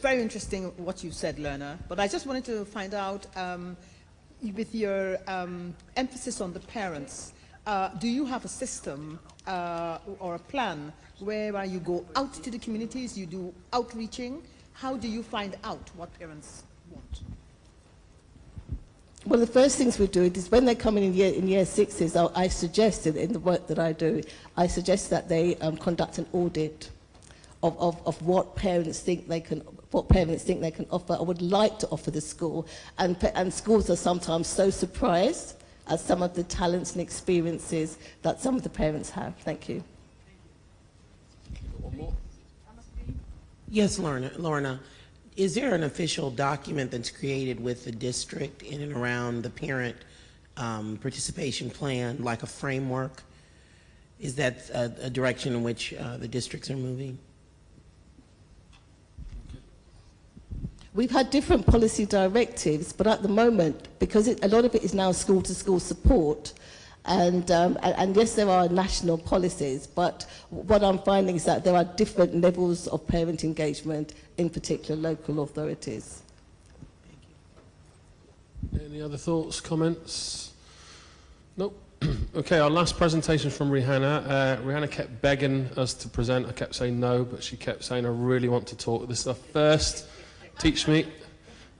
very interesting what you said, Lorna. But I just wanted to find out, um, with your um, emphasis on the parents, uh, do you have a system uh, or a plan whereby you go out to the communities, you do outreaching? How do you find out what parents? Well, the first things we do is when they come in in year, in year sixes, I, I suggested in the work that I do, I suggest that they um, conduct an audit of, of, of what parents think they can what parents think they can offer or would like to offer the school. And, and schools are sometimes so surprised at some of the talents and experiences that some of the parents have. Thank you. Yes, Lorna. Lorna, is there an official document that's created with the district in and around the parent um, participation plan, like a framework? Is that a, a direction in which uh, the districts are moving? We've had different policy directives, but at the moment, because it, a lot of it is now school-to-school support, and, um, and, and yes, there are national policies, but what I'm finding is that there are different levels of parent engagement in particular local authorities. Any other thoughts, comments? Nope. (clears throat) okay, our last presentation from Johanna. Uh, Johanna kept begging us to present. I kept saying no, but she kept saying, I really want to talk. This is our first Teach Meet.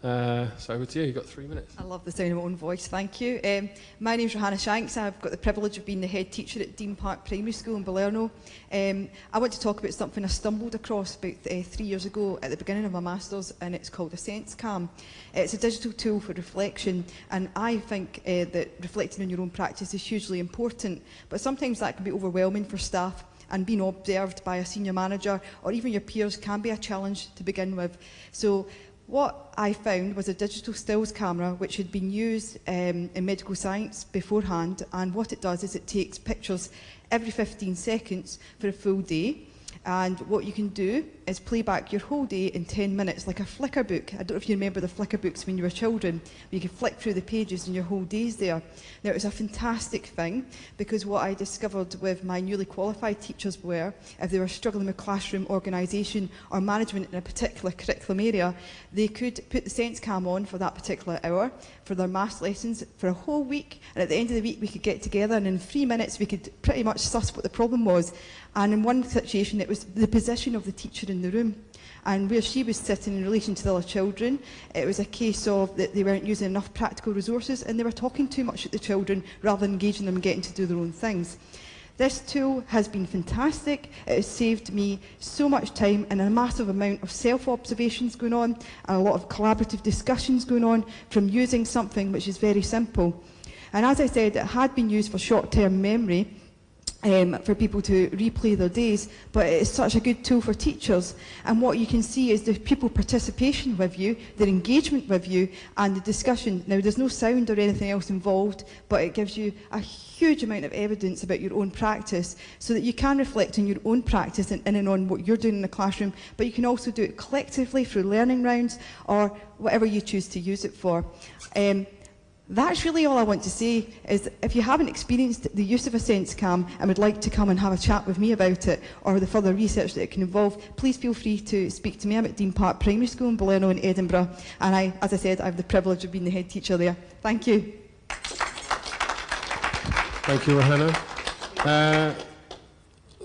Uh, so over to you. You've got three minutes. I love the sound of my own voice, thank you. Um, my name's Johanna Shanks. I've got the privilege of being the head teacher at Dean Park Primary School in Balerno. Um, I want to talk about something I stumbled across about uh, three years ago at the beginning of my Masters, and it's called a Sense Cam. It's a digital tool for reflection, and I think uh, that reflecting on your own practice is hugely important, but sometimes that can be overwhelming for staff and being observed by a senior manager or even your peers can be a challenge to begin with. So What I found was a digital stills camera which had been used um, in medical science beforehand and what it does is it takes pictures every 15 seconds for a full day. And what you can do is play back your whole day in 10 minutes like a flicker book. I don't know if you remember the flicker books when you were children. You could flick through the pages and your whole day's there. Now it was a fantastic thing because what I discovered with my newly qualified teachers were if they were struggling with classroom organisation or management in a particular curriculum area, they could put the Sense Cam on for that particular hour for their maths lessons for a whole week and at the end of the week we could get together and in three minutes we could pretty much suss what the problem was and in one situation it was the position of the teacher in the room and where she was sitting in relation to the other children it was a case of that they weren't using enough practical resources and they were talking too much at the children rather than engaging them and getting to do their own things. This tool has been fantastic. It has saved me so much time and a massive amount of self-observations going on and a lot of collaborative discussions going on from using something which is very simple. And as I said, it had been used for short-term memory, um, for people to replay their days, but it's such a good tool for teachers. And what you can see is the pupil participation with you, their engagement with you, and the discussion. Now, there's no sound or anything else involved, but it gives you a huge amount of evidence about your own practice so that you can reflect on your own practice and in and on what you're doing in the classroom, but you can also do it collectively through learning rounds or whatever you choose to use it for. Um, that's really all I want to say is if you haven't experienced the use of a sense cam and would like to come and have a chat with me about it or the further research that it can involve, please feel free to speak to me. I'm at Dean Park Primary School in Balerno in Edinburgh and I, as I said, I have the privilege of being the head teacher there. Thank you. Thank you, Johanna. Uh,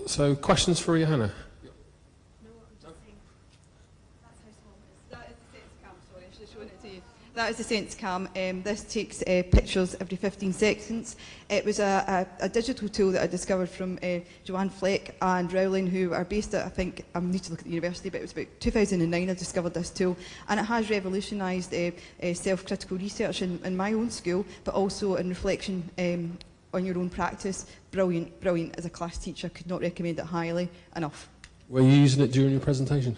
so, questions for Johanna? That is the Sense Cam. Um, this takes uh, pictures every 15 seconds. It was a, a, a digital tool that I discovered from uh, Joanne Fleck and Rowling, who are based at, I think, I need to look at the university, but it was about 2009 I discovered this tool. And it has revolutionised uh, uh, self-critical research in, in my own school, but also in reflection um, on your own practice. Brilliant, brilliant. As a class teacher, could not recommend it highly enough. Were you using it during your presentation?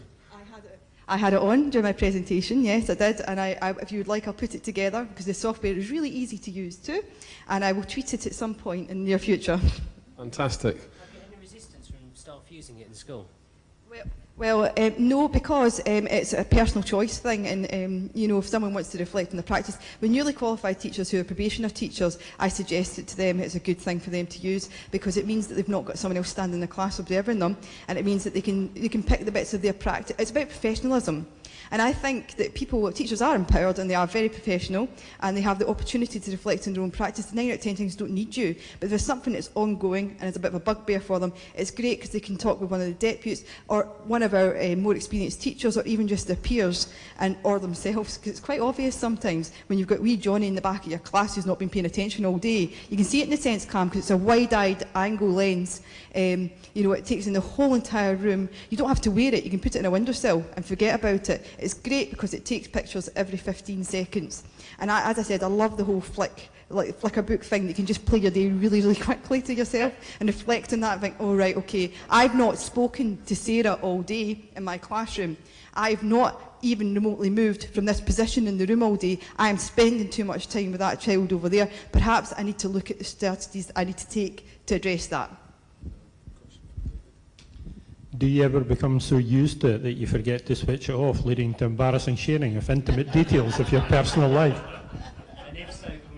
I had it on during my presentation, yes I did, and I, I, if you would like I'll put it together because the software is really easy to use too, and I will tweet it at some point in the near future. Fantastic. Have you had any resistance from staff using it in school? Well, um, no, because um, it's a personal choice thing, and um, you know, if someone wants to reflect on the practice, with newly qualified teachers who are probationer teachers, I suggest it to them. It's a good thing for them to use because it means that they've not got someone else standing in the class observing them, and it means that they can they can pick the bits of their practice. It's about professionalism. And I think that people, teachers are empowered and they are very professional and they have the opportunity to reflect on their own practice. Nine out of ten things don't need you. But if there's something that's ongoing and it's a bit of a bugbear for them, it's great because they can talk with one of the deputies or one one of our uh, more experienced teachers or even just their peers and, or themselves. Because it's quite obvious sometimes when you've got wee Johnny in the back of your class who's not been paying attention all day. You can see it in the sense cam because it's a wide-eyed angle lens. Um, you know, it takes in the whole entire room. You don't have to wear it. You can put it in a windowsill and forget about it. It's great because it takes pictures every 15 seconds. And I, as I said, I love the whole flick like a book thing that you can just play your day really, really (laughs) quickly to yourself and reflect on that and think, oh, right, okay, I've not spoken to Sarah all day in my classroom. I've not even remotely moved from this position in the room all day. I am spending too much time with that child over there. Perhaps I need to look at the strategies I need to take to address that. Do you ever become so used to it that you forget to switch it off, leading to embarrassing sharing of intimate details of your personal life?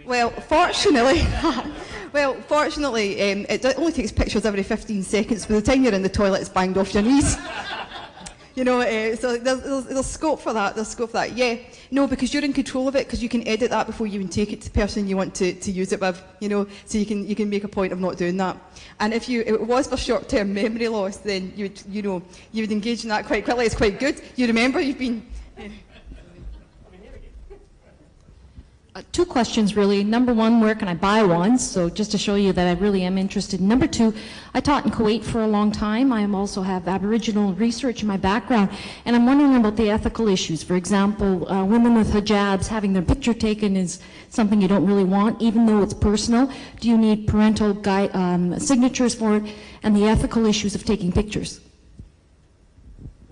Well, fortunately, (laughs) well, fortunately, um, it only takes pictures every 15 seconds. By the time you're in the toilet, it's banged off your knees. (laughs) you know, uh, so there's, there's, there's scope for that. There's scope for that. Yeah, no, because you're in control of it, because you can edit that before you even take it to the person you want to, to use it with. You know, so you can you can make a point of not doing that. And if you it was for short-term memory loss, then you would you know you would engage in that quite quickly. It's quite good. You remember you've been. Uh, two questions really. Number one, where can I buy one? So just to show you that I really am interested. Number two, I taught in Kuwait for a long time. I also have Aboriginal research in my background, and I'm wondering about the ethical issues. For example, uh, women with hijabs having their picture taken is something you don't really want, even though it's personal. Do you need parental um, signatures for it? And the ethical issues of taking pictures.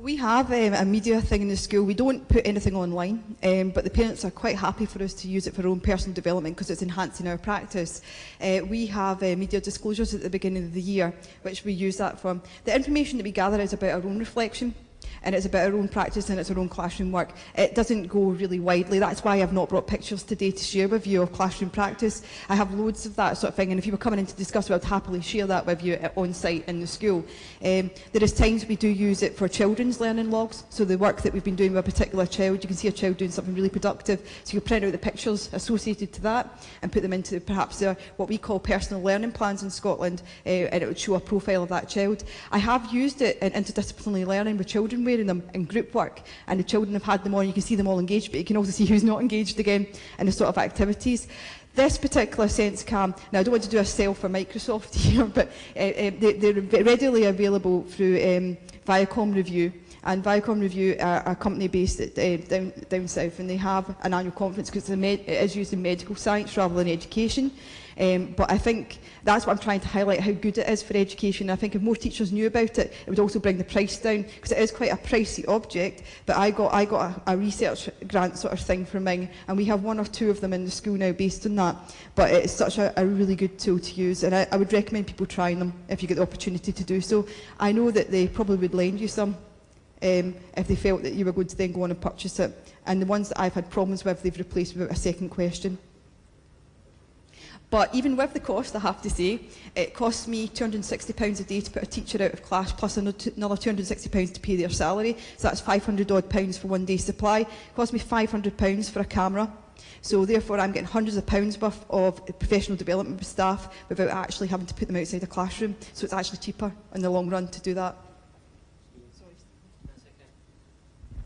We have um, a media thing in the school. We don't put anything online, um, but the parents are quite happy for us to use it for our own personal development because it's enhancing our practice. Uh, we have uh, media disclosures at the beginning of the year, which we use that for. The information that we gather is about our own reflection and it's about our own practice and it's our own classroom work. It doesn't go really widely. That's why I've not brought pictures today to share with you of classroom practice. I have loads of that sort of thing, and if you were coming in to discuss, I would happily share that with you on site in the school. Um, there is times we do use it for children's learning logs, so the work that we've been doing with a particular child, you can see a child doing something really productive, so you print out the pictures associated to that and put them into perhaps their, what we call personal learning plans in Scotland, uh, and it would show a profile of that child. I have used it in interdisciplinary learning with children children wearing them in group work and the children have had them on, you can see them all engaged, but you can also see who's not engaged again in the sort of activities. This particular sense cam, now I don't want to do a sell for Microsoft (laughs) here, but uh, uh, they, they're readily available through um, Viacom Review and Viacom Review are a company based at, uh, down, down south and they have an annual conference because it is used in medical science rather than education. Um, but I think that's what I'm trying to highlight, how good it is for education. I think if more teachers knew about it, it would also bring the price down, because it is quite a pricey object. But I got, I got a, a research grant sort of thing from Ming, and we have one or two of them in the school now based on that. But it's such a, a really good tool to use, and I, I would recommend people trying them if you get the opportunity to do so. I know that they probably would lend you some um, if they felt that you were going to then go on and purchase it. And the ones that I've had problems with, they've replaced without a second question. But even with the cost, I have to say, it costs me £260 a day to put a teacher out of class, plus another £260 to pay their salary. So that's 500 odd pounds for one day supply. It costs me £500 for a camera. So therefore, I'm getting hundreds of pounds worth of professional development staff without actually having to put them outside the classroom. So it's actually cheaper in the long run to do that.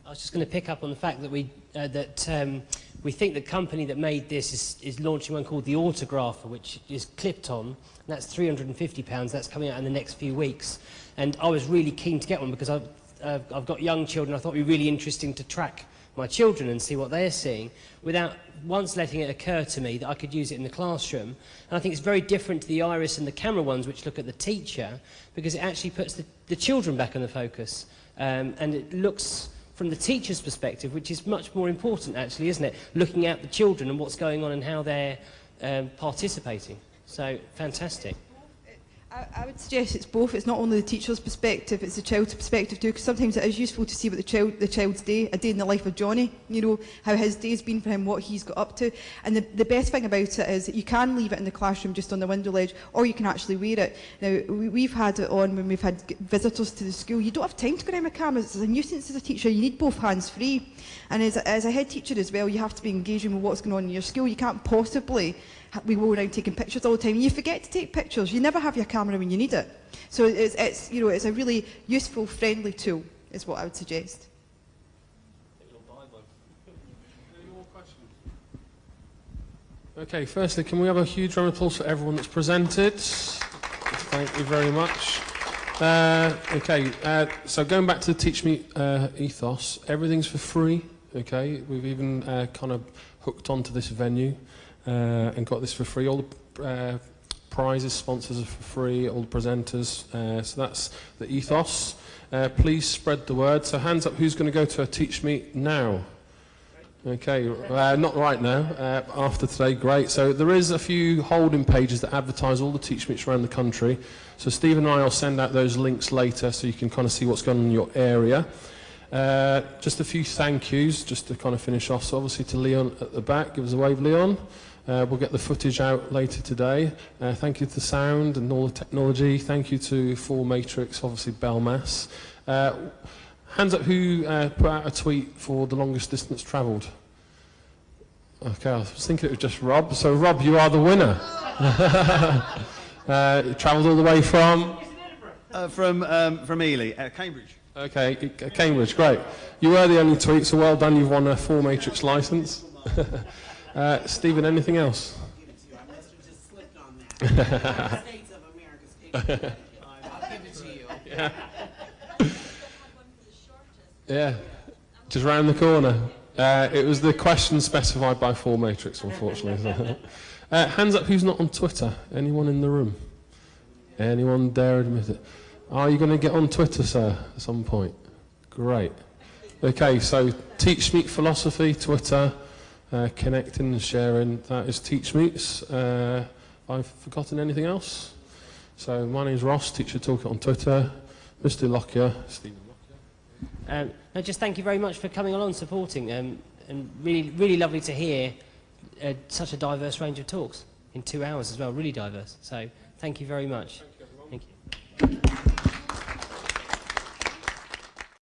I was just going to pick up on the fact that we uh, that um, We think the company that made this is, is launching one called the Autographer, which is clipped on. And that's £350. That's coming out in the next few weeks. And I was really keen to get one because I've, uh, I've got young children. I thought it would be really interesting to track my children and see what they're seeing without once letting it occur to me that I could use it in the classroom. And I think it's very different to the iris and the camera ones which look at the teacher because it actually puts the, the children back in the focus. Um, and it looks from the teacher's perspective, which is much more important actually, isn't it? Looking at the children and what's going on and how they're um, participating. So, fantastic. I, I would suggest it's both. It's not only the teacher's perspective, it's the child's perspective too, because sometimes it is useful to see what the child the child's day, a day in the life of Johnny, you know, how his day's been for him, what he's got up to. And the, the best thing about it is that you can leave it in the classroom just on the window ledge, or you can actually wear it. Now, we, we've had it on when we've had visitors to the school. You don't have time to go around with cameras. It's a nuisance as a teacher. You need both hands free. And as, as a head teacher as well, you have to be engaging with what's going on in your school. You can't possibly we go around taking pictures all the time. You forget to take pictures. You never have your camera when you need it. So it's, it's, you know, it's a really useful, friendly tool, is what I would suggest. Okay, firstly, can we have a huge round of applause for everyone that's presented? Thank you very much. Uh, okay, uh, so going back to the Teach Meet uh, ethos, everything's for free. Okay, we've even uh, kind of hooked onto this venue uh, and got this for free. All the uh, prizes, sponsors are for free. All the presenters. Uh, so that's the ethos. Uh, please spread the word. So hands up, who's going to go to a Teach Meet now? Okay, uh, not right now. Uh, after today, great. So there is a few holding pages that advertise all the teach meets around the country. So Steve and I will send out those links later so you can kind of see what's going on in your area. Uh, just a few thank yous, just to kind of finish off. So obviously to Leon at the back, give us a wave, Leon. Uh, we'll get the footage out later today. Uh, thank you to the sound and all the technology. Thank you to 4Matrix, obviously Belmas. Uh, Hands up who uh, put out a tweet for the longest distance travelled. Okay, I was thinking it was just Rob. So, Rob, you are the winner. (laughs) uh, you travelled all the way from? Uh, from, um, from Ely, uh, Cambridge. Okay, Cambridge, great. You were the only tweet, so well done. You've won a 4Matrix licence. (laughs) uh, Stephen, anything else? (laughs) (laughs) yeah. Yeah, just round the corner. Uh, it was the question specified by 4Matrix, unfortunately. (laughs) uh, hands up who's not on Twitter? Anyone in the room? Anyone dare admit it? Are you going to get on Twitter, sir, at some point? Great. Okay, so Teach Meet Philosophy, Twitter, uh, connecting and sharing. That is Teach Meets. Uh, I've forgotten anything else? So my name's Ross, Teacher Toolkit on Twitter. Mr. Lockyer, Stephen. Um, no, just thank you very much for coming along, supporting, um, and really, really lovely to hear uh, such a diverse range of talks in two hours as well. Really diverse. So, thank you very much. Thank you.